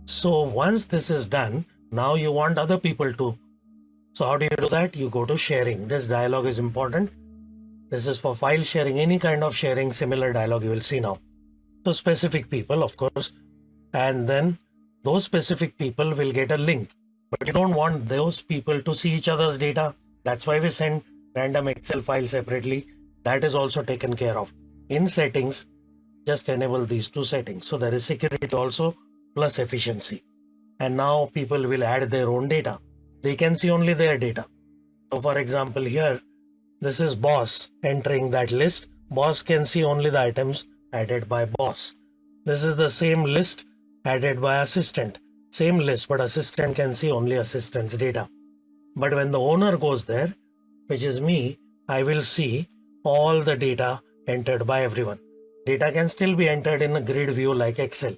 So once this is done, now you want other people to. So how do you do that? You go to sharing. This dialog is important. This is for file sharing, any kind of sharing, similar dialog you will see now. So specific people, of course, and then those specific people will get a link. But you don't want those people to see each other's data. That's why we send random Excel file separately. That is also taken care of. In settings, just enable these two settings. So there is security also plus efficiency. And now people will add their own data. They can see only their data. So for example, here, this is boss entering that list. Boss can see only the items added by boss. This is the same list added by assistant. Same list, but assistant can see only assistant's data. But when the owner goes there, which is me, I will see all the data entered by everyone. Data can still be entered in a grid view like Excel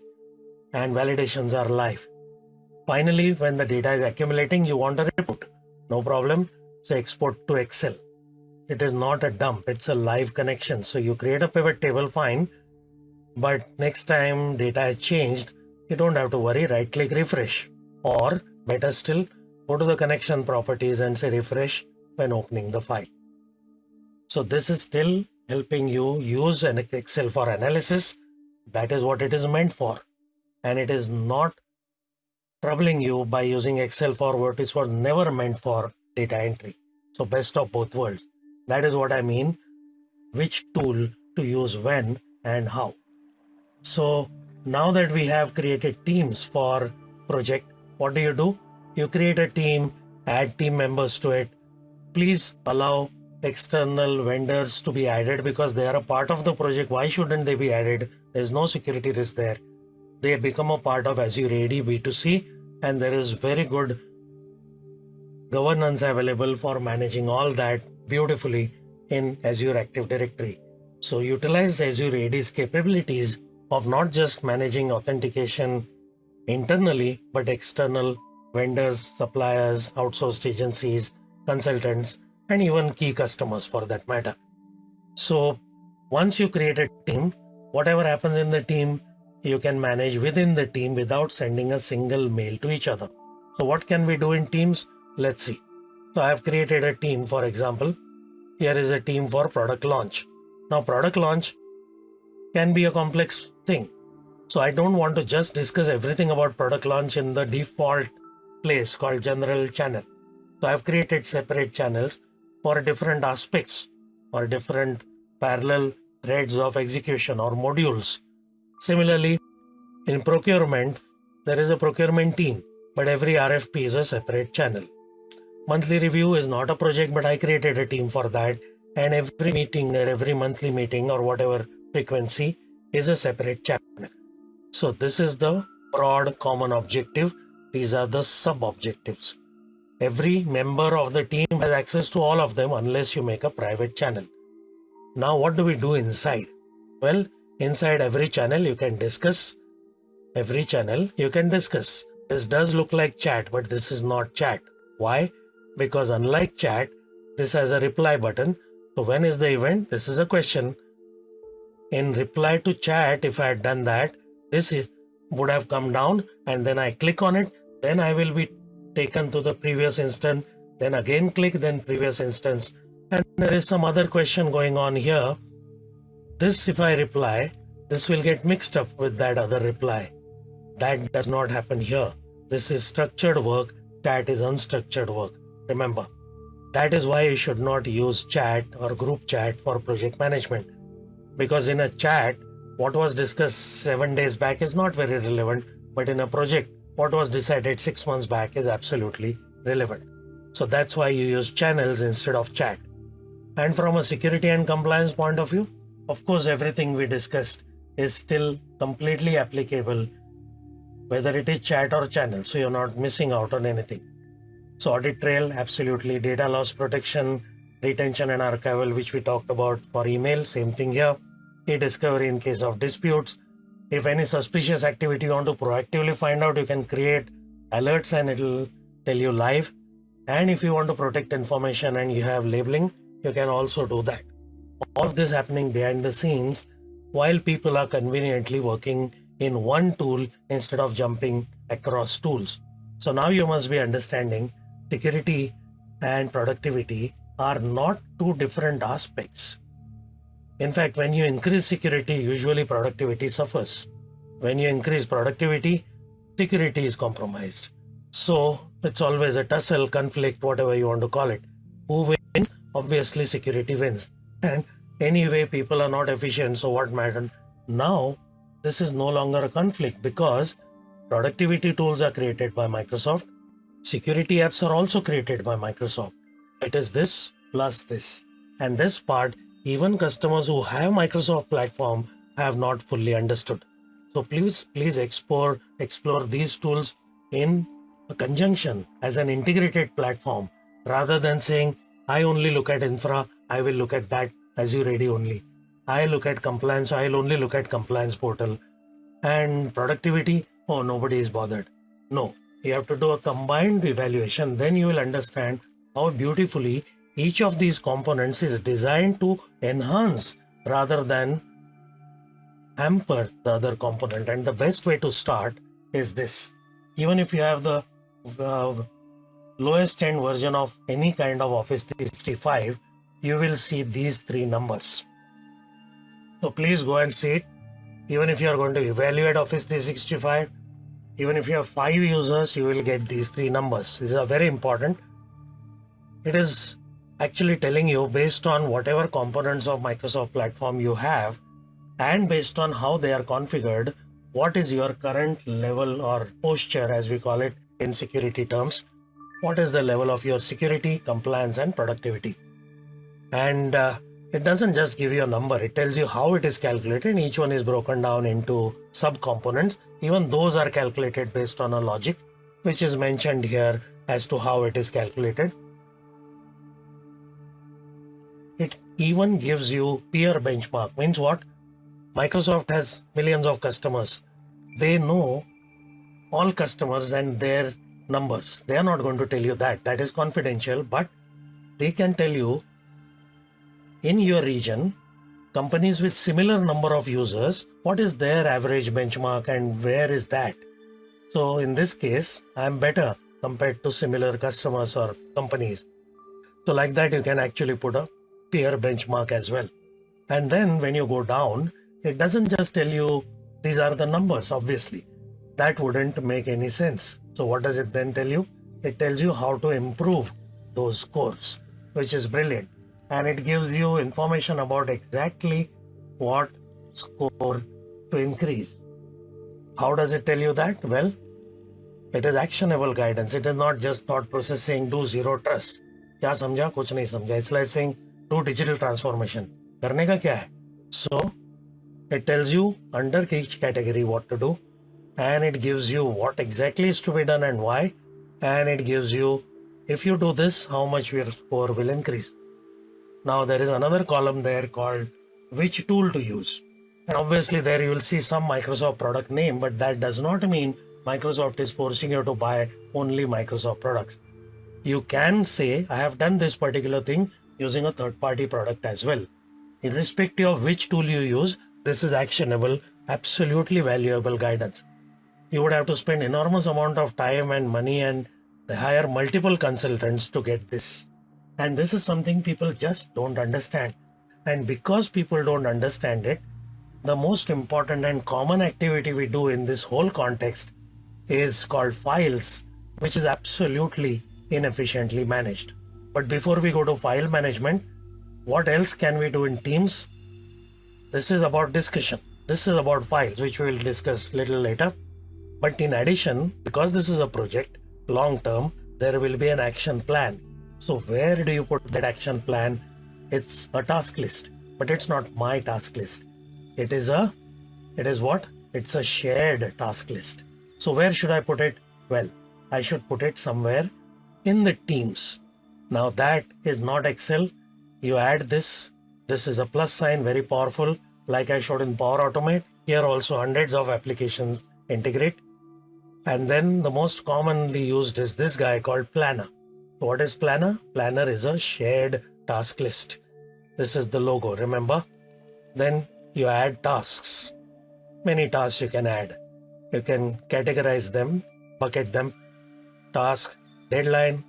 and validations are live. Finally, when the data is accumulating, you want a report. No problem. So export to Excel. It is not a dump, it's a live connection. So you create a pivot table, fine. But next time data has changed, you don't have to worry, right click refresh. Or better still, go to the connection properties and say refresh when opening the file. So this is still helping you use an Excel for analysis. That is what it is meant for. And it is not troubling you by using Excel for what it was never meant for data entry. So best of both worlds. That is what I mean. Which tool to use when and how. So now that we have created teams for project, what do you do? You create a team, add team members to it. Please allow external vendors to be added because they are a part of the project. Why shouldn't they be added? There's no security risk there. They become a part of Azure AD B2C and there is very good governance available for managing all that beautifully in Azure Active Directory. So utilize Azure AD's capabilities of not just managing authentication internally, but external vendors, suppliers, outsourced agencies, consultants, and even key customers for that matter. So once you create a team, whatever happens in the team, you can manage within the team without sending a single mail to each other. So what can we do in teams? Let's see. So I have created a team, for example, here is a team for product launch. Now product launch can be a complex thing. So I don't want to just discuss everything about product launch in the default place called general channel. So I've created separate channels for different aspects or different parallel threads of execution or modules. Similarly, in procurement, there is a procurement team, but every RFP is a separate channel. Monthly review is not a project, but I created a team for that. And every meeting or every monthly meeting or whatever frequency is a separate channel. So this is the broad common objective. These are the sub objectives. Every member of the team has access to all of them unless you make a private channel. Now, what do we do inside? Well, inside every channel, you can discuss. Every channel, you can discuss. This does look like chat, but this is not chat. Why? Because unlike chat, this has a reply button. So when is the event? This is a question. In reply to chat, if I had done that, this would have come down and then I click on it. Then I will be taken to the previous instance, then again click, then previous instance. And there is some other question going on here. This, if I reply, this will get mixed up with that other reply. That does not happen here. This is structured work, That is unstructured work. Remember, that is why you should not use chat or group chat for project management. Because in a chat, what was discussed seven days back is not very relevant, but in a project, what was decided six months back is absolutely relevant. So that's why you use channels instead of chat. And from a security and compliance point of view, of course, everything we discussed is still completely applicable, whether it is chat or channel. So you're not missing out on anything. So audit trail, absolutely. Data loss protection, retention and archival, which we talked about for email, same thing here. E-discovery in case of disputes, if any suspicious activity you want to proactively find out, you can create alerts and it'll tell you live. And if you want to protect information and you have labeling, you can also do that. All of this happening behind the scenes while people are conveniently working in one tool instead of jumping across tools. So now you must be understanding security and productivity are not two different aspects. In fact, when you increase security, usually productivity suffers. When you increase productivity, security is compromised. So it's always a tussle, conflict, whatever you want to call it. Who wins? Obviously, security wins. And anyway, people are not efficient. So what matters? Now, this is no longer a conflict because productivity tools are created by Microsoft. Security apps are also created by Microsoft. It is this plus this. And this part, even customers who have Microsoft platform have not fully understood. So please, please explore, explore these tools in a conjunction as an integrated platform rather than saying, I only look at infra, I will look at that Azure AD only. I look at compliance, I'll only look at compliance portal and productivity. Oh, nobody is bothered. No, you have to do a combined evaluation. Then you will understand how beautifully each of these components is designed to enhance rather than hamper the other component. And the best way to start is this. Even if you have the uh, lowest end version of any kind of Office 365, you will see these three numbers. So please go and see it. Even if you are going to evaluate Office 365, even if you have five users, you will get these three numbers. These are very important. It is actually telling you based on whatever components of Microsoft platform you have and based on how they are configured, what is your current level or posture as we call it in security terms. What is the level of your security, compliance and productivity? And uh, it doesn't just give you a number, it tells you how it is calculated. Each one is broken down into subcomponents. Even those are calculated based on a logic, which is mentioned here as to how it is calculated. It even gives you peer benchmark. Means what? Microsoft has millions of customers. They know all customers and their numbers. They are not going to tell you that. That is confidential, but they can tell you in your region, companies with similar number of users, what is their average benchmark and where is that? So in this case, I'm better compared to similar customers or companies. So like that, you can actually put a peer benchmark as well. And then when you go down, it doesn't just tell you these are the numbers, obviously. That wouldn't make any sense. So what does it then tell you? It tells you how to improve those scores, which is brilliant And it gives you information about exactly what score to increase. How does it tell you that? Well, it is actionable guidance. It is not just thought processing, do zero trust. क्या समझा कुछ नहीं समझा it's like saying do digital transformation करने का क्या है सो it tells you under each category what to do and it gives you what exactly is to be done and why and it gives you if you do this how much your score will increase. Now there is another column there called which tool to use and obviously there you will see some Microsoft product name but that does not mean Microsoft is forcing you to buy only Microsoft products. You can say I have done this particular thing using a third party product as well. Irrespective of which tool you use, this is actionable, absolutely valuable guidance. You would have to spend enormous amount of time and money and hire multiple consultants to get this. And this is something people just don't understand. And because people don't understand it, the most important and common activity we do in this whole context is called files, which is absolutely inefficiently managed. But before we go to file management, what else can we do in Teams this is about discussion. This is about files, which we will discuss little later. But in addition, because this is a project, long term, there will be an action plan. So where do you put that action plan? It's a task list, but it's not my task list. It is a, it is what? It's a shared task list. So where should I put it? Well, I should put it somewhere in the teams. Now that is not Excel. You add this. This is a plus sign, very powerful. Like I showed in Power Automate, here also hundreds of applications integrate. And then the most commonly used is this guy called Planner. What is Planner? Planner is a shared task list. This is the logo, remember? Then you add tasks. Many tasks you can add. You can categorize them bucket them task, deadline,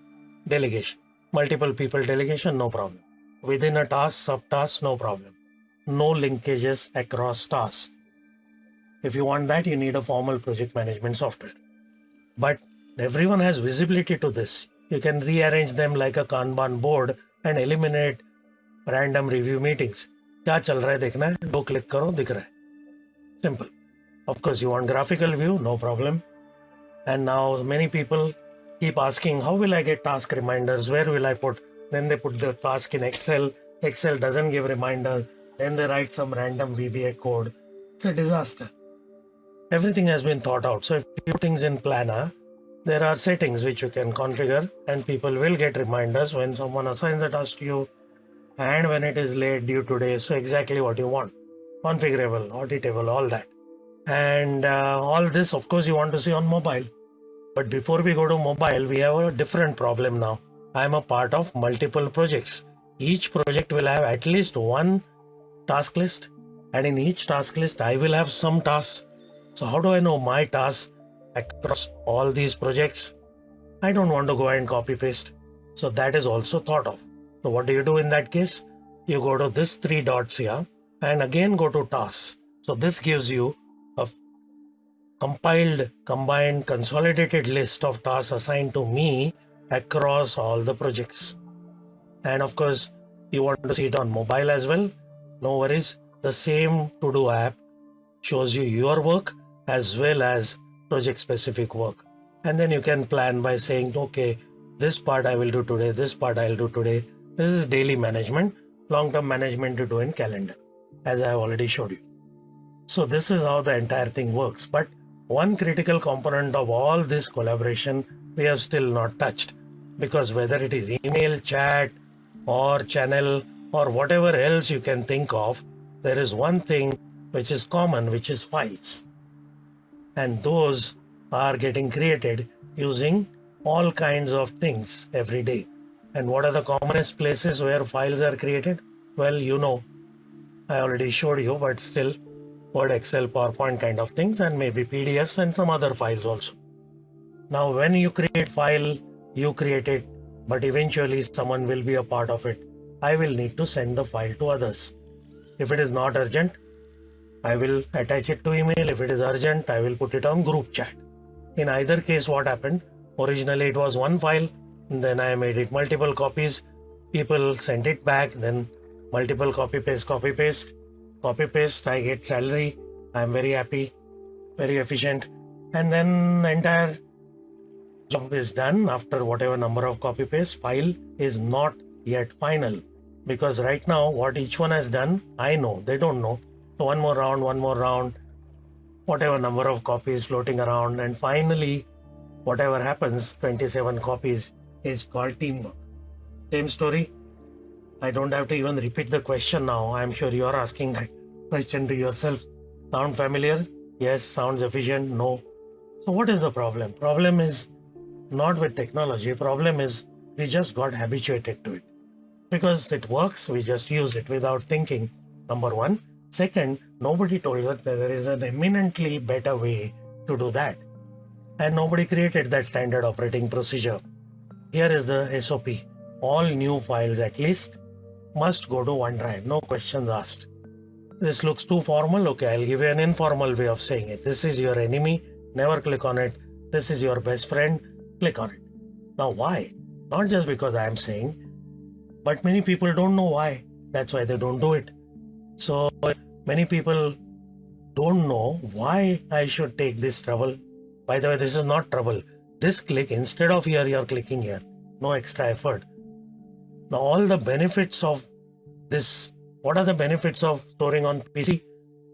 delegation. Multiple people delegation, no problem. Within a task, subtask, no problem. No linkages across tasks. If you want that, you need a formal project management software. But everyone has visibility to this. You can rearrange them like a Kanban board and eliminate random review meetings. क्या चल रहा है देखना है दो click करो दिख रहा है simple of course you want graphical view no problem and now many people keep asking how will i get task reminders where will i put then they put the task in excel excel doesn't give reminders then they write some random vba code it's a disaster everything has been thought out so if you put things in planner there are settings which you can configure and people will get reminders when someone assigns a task to you and when it is late due today so exactly what you want. Configurable auditable all that. And uh, all this of course you want to see on mobile. But before we go to mobile we have a different problem now. I am a part of multiple projects. Each project will have at least one task list. And in each task list i will have some tasks. So how do i know my tasks across all these projects i don't want to go and copy paste so that is also thought of so what do you do in that case? You go to this three dots here and again go to tasks. So this gives you a compiled, combined, consolidated list of tasks assigned to me across all the projects. And of course, you want to see it on mobile as well. No worries. The same to-do app shows you your work as well as project specific work. And then you can plan by saying, okay, this part I will do today, this part I'll do today, this is daily management, long-term management to do in calendar, as I have already showed you. So this is how the entire thing works. But one critical component of all this collaboration we have still not touched because whether it is email, chat or channel or whatever else you can think of, there is one thing which is common, which is files. And those are getting created using all kinds of things every day. And what are the commonest places where files are created? Well, you know, I already showed you, but still Word, Excel, PowerPoint kind of things, and maybe PDFs and some other files also. Now, when you create file, you create it, but eventually someone will be a part of it. I will need to send the file to others. If it is not urgent, I will attach it to email. If it is urgent, I will put it on group chat. In either case, what happened? Originally, it was one file then I made it multiple copies. People sent it back. Then multiple copy paste, copy paste, copy paste. I get salary. I'm very happy, very efficient. And then entire job is done after whatever number of copy paste. File is not yet final because right now what each one has done, I know they don't know. So one more round, one more round, whatever number of copies floating around, and finally, whatever happens, 27 copies is called teamwork. Same story. I don't have to even repeat the question now. I'm sure you're asking that question to yourself. Sound familiar? Yes. Sounds efficient? No. So what is the problem? Problem is not with technology. Problem is we just got habituated to it. Because it works, we just use it without thinking. Number one. Second, nobody told us that there is an eminently better way to do that. And nobody created that standard operating procedure. Here is the SOP. All new files at least must go to OneDrive, no questions asked. This looks too formal. Okay, I'll give you an informal way of saying it. This is your enemy, never click on it. This is your best friend, click on it. Now, why? Not just because I am saying, but many people don't know why. That's why they don't do it. So, many people don't know why I should take this trouble. By the way, this is not trouble. This click instead of here you're clicking here. No extra effort. Now all the benefits of this what are the benefits of storing on pc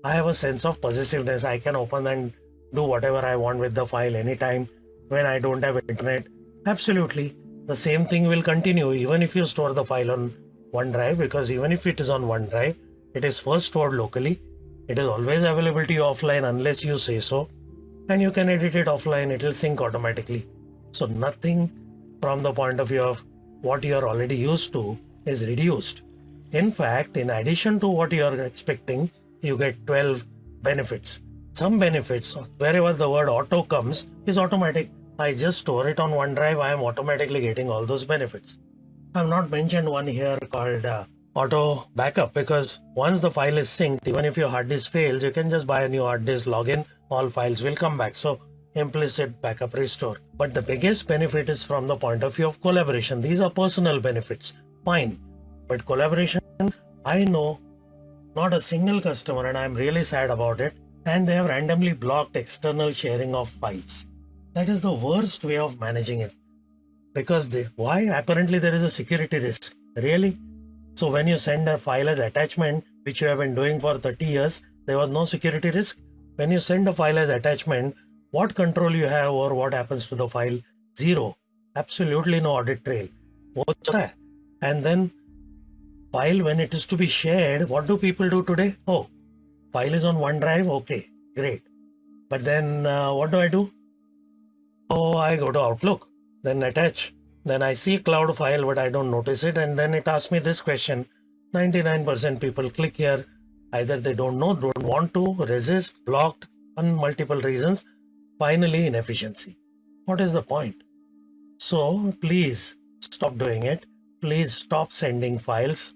i have a sense of possessiveness. I can open and do whatever i want with the file anytime when i don't have internet. Absolutely. The same thing will continue even if you store the file on onedrive because even if it is on onedrive it is first stored locally. It is always available to you offline unless you say so. And you can edit it offline. It will sync automatically. So nothing from the point of view of what you are already used to is reduced. In fact in addition to what you are expecting you get 12 benefits. Some benefits wherever the word auto comes is automatic. I just store it on OneDrive, I am automatically getting all those benefits. I've not mentioned one here called uh, auto backup because once the file is synced, even if your hard disk fails, you can just buy a new hard disk, log in, all files will come back. So implicit backup restore. But the biggest benefit is from the point of view of collaboration. These are personal benefits. Fine. But collaboration, I know not a single customer and I'm really sad about it. And they have randomly blocked external sharing of files. That is the worst way of managing it. Because they, why? Apparently there is a security risk. Really? So when you send a file as attachment, which you have been doing for 30 years, there was no security risk. When you send a file as attachment, what control you have or what happens to the file? Zero. Absolutely no audit trail. (laughs) And then file when it is to be shared, what do people do today? Oh, file is on OneDrive. Okay, great. But then uh, what do I do? Oh, I go to Outlook, then attach. Then I see cloud file, but I don't notice it. And then it asks me this question. 99% people click here. Either they don't know, don't want to, resist, blocked, on multiple reasons. Finally, inefficiency. What is the point? So please stop doing it. Please stop sending files.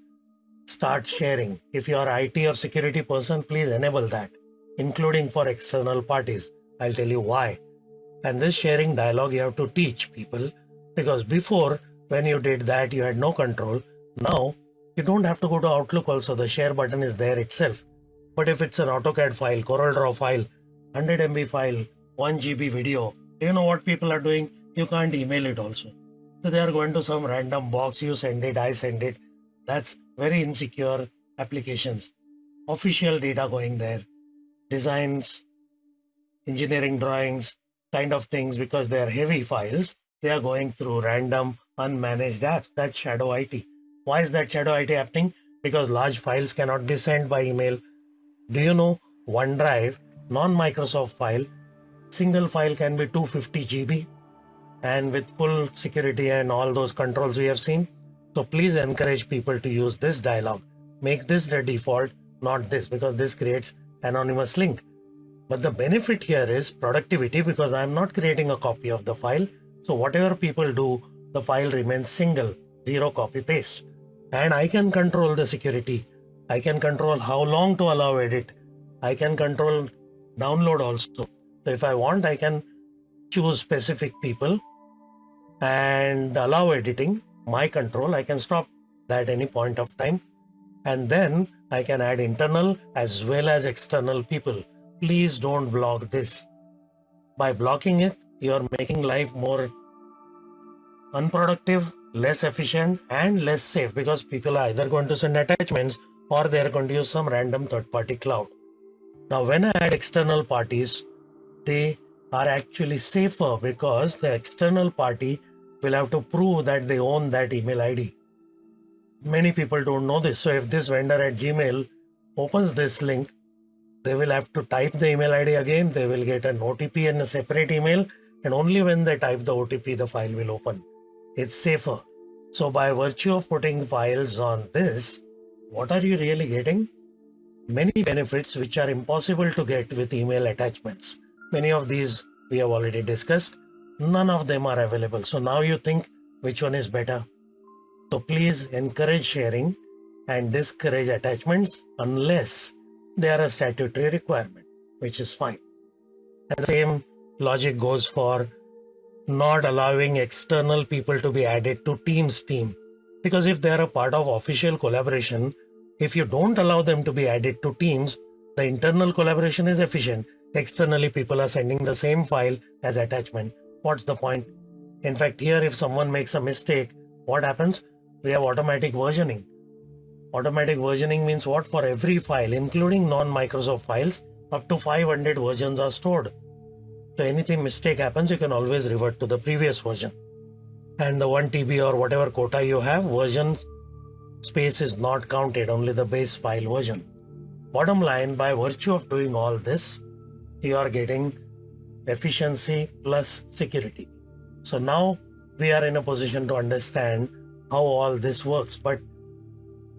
Start sharing. If you are IT or security person, please enable that, including for external parties. I'll tell you why. And this sharing dialogue you have to teach people because before when you did that you had no control. Now you don't have to go to Outlook also the share button is there itself. But if it's an AutoCAD file, CorelDRAW file, 100 MB file, 1 GB video, you know what people are doing? You can't email it also. So they are going to some random box, you send it, I send it. That's very insecure applications. Official data going there, designs, engineering drawings, kind of things because they are heavy files they are going through random unmanaged apps. That's shadow IT. Why is that shadow IT happening? Because large files cannot be sent by email. Do you know OneDrive, non-Microsoft file, single file can be 250 GB and with full security and all those controls we have seen. So please encourage people to use this dialog. Make this the default, not this, because this creates anonymous link. But the benefit here is productivity because I'm not creating a copy of the file. So whatever people do, the file remains single, zero copy paste. And I can control the security. I can control how long to allow edit. I can control download also. So if I want, I can choose specific people and allow editing. My control, I can stop that any point of time. And then I can add internal as well as external people. Please don't block this. By blocking it, you're making life more unproductive, less efficient, and less safe because people are either going to send attachments or they're going to use some random third party cloud. Now, when I add external parties, they are actually safer because the external party will have to prove that they own that email ID. Many people don't know this. So, if this vendor at Gmail opens this link, they will have to type the email ID again. They will get an OTP and a separate email and only when they type the OTP the file will open. It's safer. So by virtue of putting files on this, what are you really getting? Many benefits which are impossible to get with email attachments. Many of these we have already discussed. None of them are available. So now you think which one is better. So please encourage sharing and discourage attachments unless they are a statutory requirement, which is fine. And the same logic goes for not allowing external people to be added to Teams team. Because if they are a part of official collaboration, if you don't allow them to be added to Teams, the internal collaboration is efficient. Externally, people are sending the same file as attachment. What's the point? In fact, here, if someone makes a mistake, what happens? We have automatic versioning. Automatic versioning means what? For every file, including non-Microsoft files, up to 500 versions are stored. So anything mistake happens, you can always revert to the previous version. And the 1 TB or whatever quota you have, version space is not counted, only the base file version. Bottom line, by virtue of doing all this, you are getting efficiency plus security. So now we are in a position to understand how all this works. But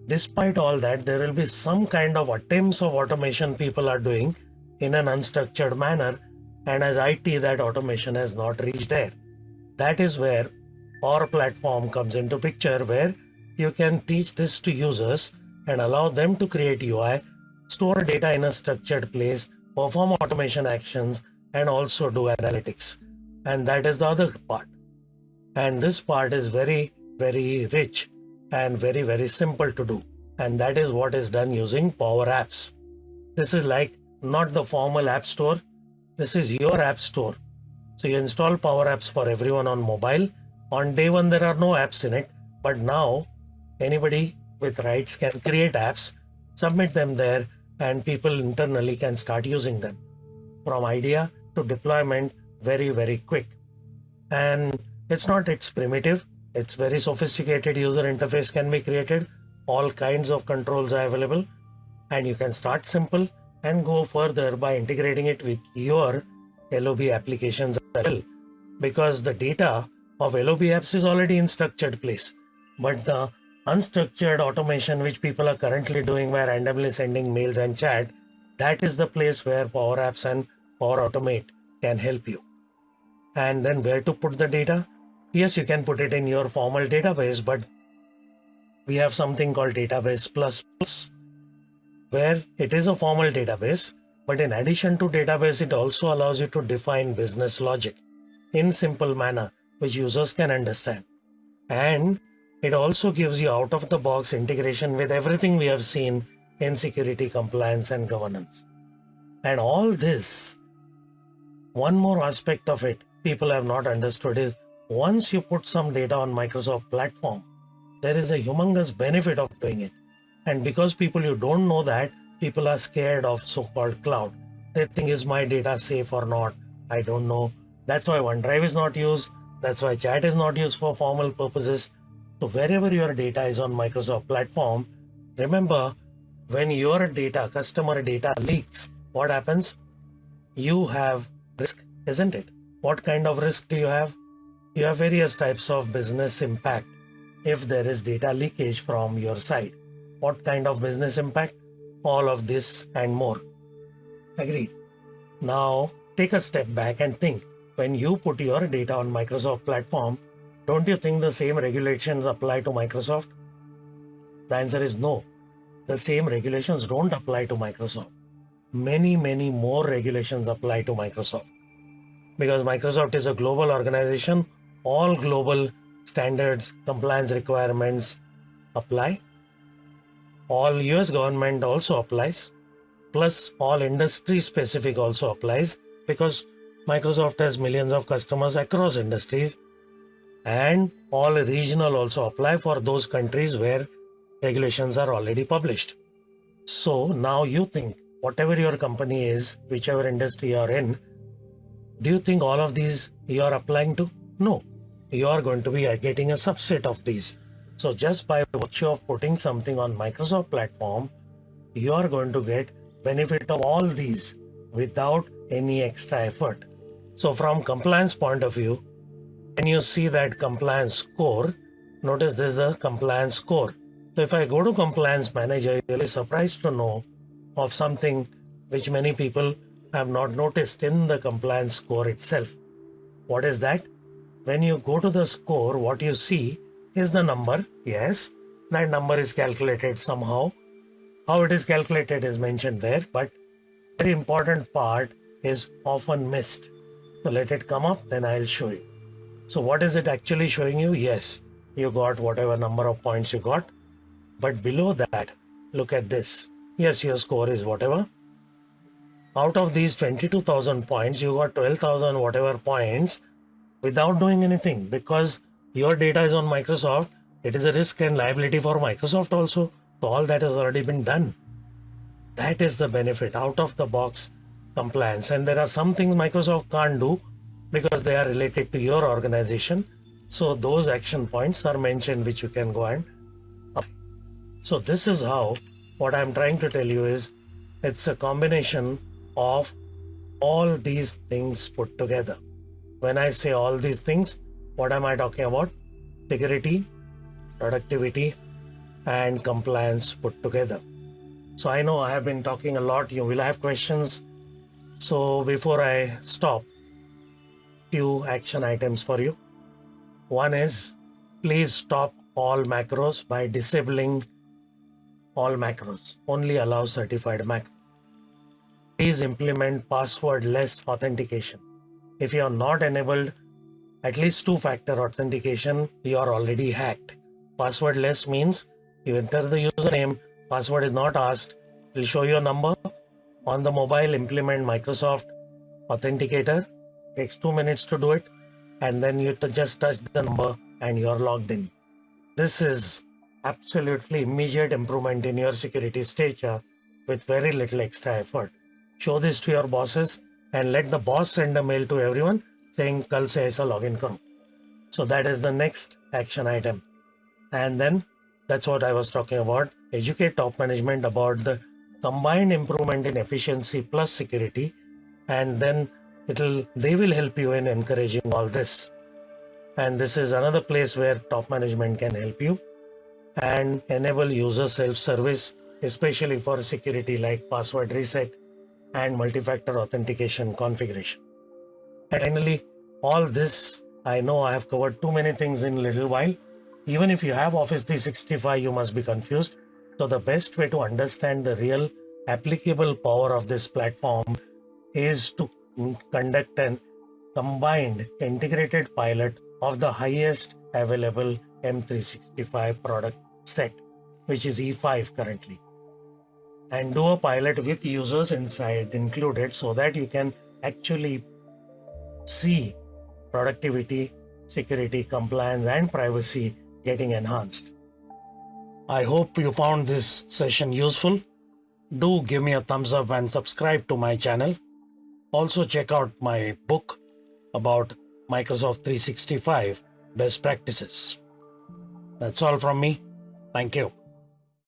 despite all that, there will be some kind of attempts of automation people are doing in an unstructured manner and as IT, that automation has not reached there. That is where our Platform comes into picture, where you can teach this to users and allow them to create UI, store data in a structured place, perform automation actions, and also do analytics. And that is the other part. And this part is very, very rich and very, very simple to do. And that is what is done using Power Apps. This is like not the formal app store. This is your app store. So you install Power Apps for everyone on mobile. On day one, there are no apps in it. But now anybody with rights can create apps, submit them there, and people internally can start using them. From idea to deployment, very, very quick. And it's not it's primitive, it's very sophisticated user interface can be created. All kinds of controls are available. And you can start simple and go further by integrating it with your LOB applications as well. Because the data of LOB apps is already in structured place. But the unstructured automation which people are currently doing by randomly sending mails and chat, that is the place where Power Apps and Power Automate can help you. And then where to put the data? Yes, you can put it in your formal database, but we have something called Database Plus Plus, where it is a formal database, but in addition to database, it also allows you to define business logic in simple manner, which users can understand. And it also gives you out of the box integration with everything we have seen in security compliance and governance. And all this, one more aspect of it people have not understood is once you put some data on Microsoft platform, there is a humongous benefit of doing it. And because people you don't know that, people are scared of so-called cloud. They think is my data safe or not? I don't know. That's why OneDrive is not used. That's why chat is not used for formal purposes. So wherever your data is on Microsoft platform, remember when your data, customer data leaks, what happens? You have risk, isn't it? What kind of risk do you have? You have various types of business impact if there is data leakage from your side. What kind of business impact? All of this and more. Agreed. Now take a step back and think when you put your data on Microsoft platform, don't you think the same regulations apply to Microsoft? The answer is no. The same regulations don't apply to Microsoft. Many, many more regulations apply to Microsoft. Because Microsoft is a global organization, all global standards, compliance requirements apply. All US government also applies. Plus all industry specific also applies because Microsoft has millions of customers across industries and all regional also apply for those countries where regulations are already published. So now you think whatever your company is, whichever industry you're in, do you think all of these you are applying to? No, you are going to be getting a subset of these. So just by virtue of putting something on Microsoft platform, you are going to get benefit of all these without any extra effort. So from compliance point of view, when you see that compliance score, notice this is the compliance score. So if I go to compliance manager, you'll be surprised to know of something which many people have not noticed in the compliance score itself. What is that? When you go to the score, what you see is the number. Yes, that number is calculated somehow. How it is calculated is mentioned there, but very important part is often missed. So let it come up, then I'll show you. So what is it actually showing you? Yes, you got whatever number of points you got. But below that, look at this. Yes, your score is whatever. Out of these 22,000 points, you got 12,000 whatever points without doing anything because your data is on Microsoft. It is a risk and liability for Microsoft also. So all that has already been done. That is the benefit out of the box compliance. And there are some things Microsoft can't do because they are related to your organization. So those action points are mentioned which you can go and apply. So this is how what I'm trying to tell you is it's a combination of all these things put together. When I say all these things, what am I talking about? Security, productivity, and compliance put together. So I know I have been talking a lot. You will have questions So before I stop, few action items for you. One is please stop all macros by disabling all macros. Only allow certified macro. Please implement password-less authentication. If you are not enabled at least two-factor authentication, you are already hacked. Passwordless means you enter the username, password is not asked, it will show your number. On the mobile, implement Microsoft Authenticator. Takes two minutes to do it. And then you just touch the number and you're logged in. This is absolutely immediate improvement in your security stature with very little extra effort. Show this to your bosses and let the boss send a mail to everyone saying kal se aisa login karo. So that is the next action item. And then that's what I was talking about. Educate top management about the combined improvement in efficiency plus security. And then it'll they will help you in encouraging all this. And this is another place where top management can help you and enable user self-service, especially for security like password reset and multi-factor authentication configuration. Finally, all this, I know I have covered too many things in little while, even if you have Office 365, you must be confused. So the best way to understand the real applicable power of this platform is to conduct an combined integrated pilot of the highest available M365 product set, which is E5 currently. And do a pilot with users inside included so that you can actually see productivity, security, compliance, and privacy getting enhanced. I hope you found this session useful. Do give me a thumbs up and subscribe to my channel. Also check out my book about Microsoft 365 best practices. That's all from me. Thank you.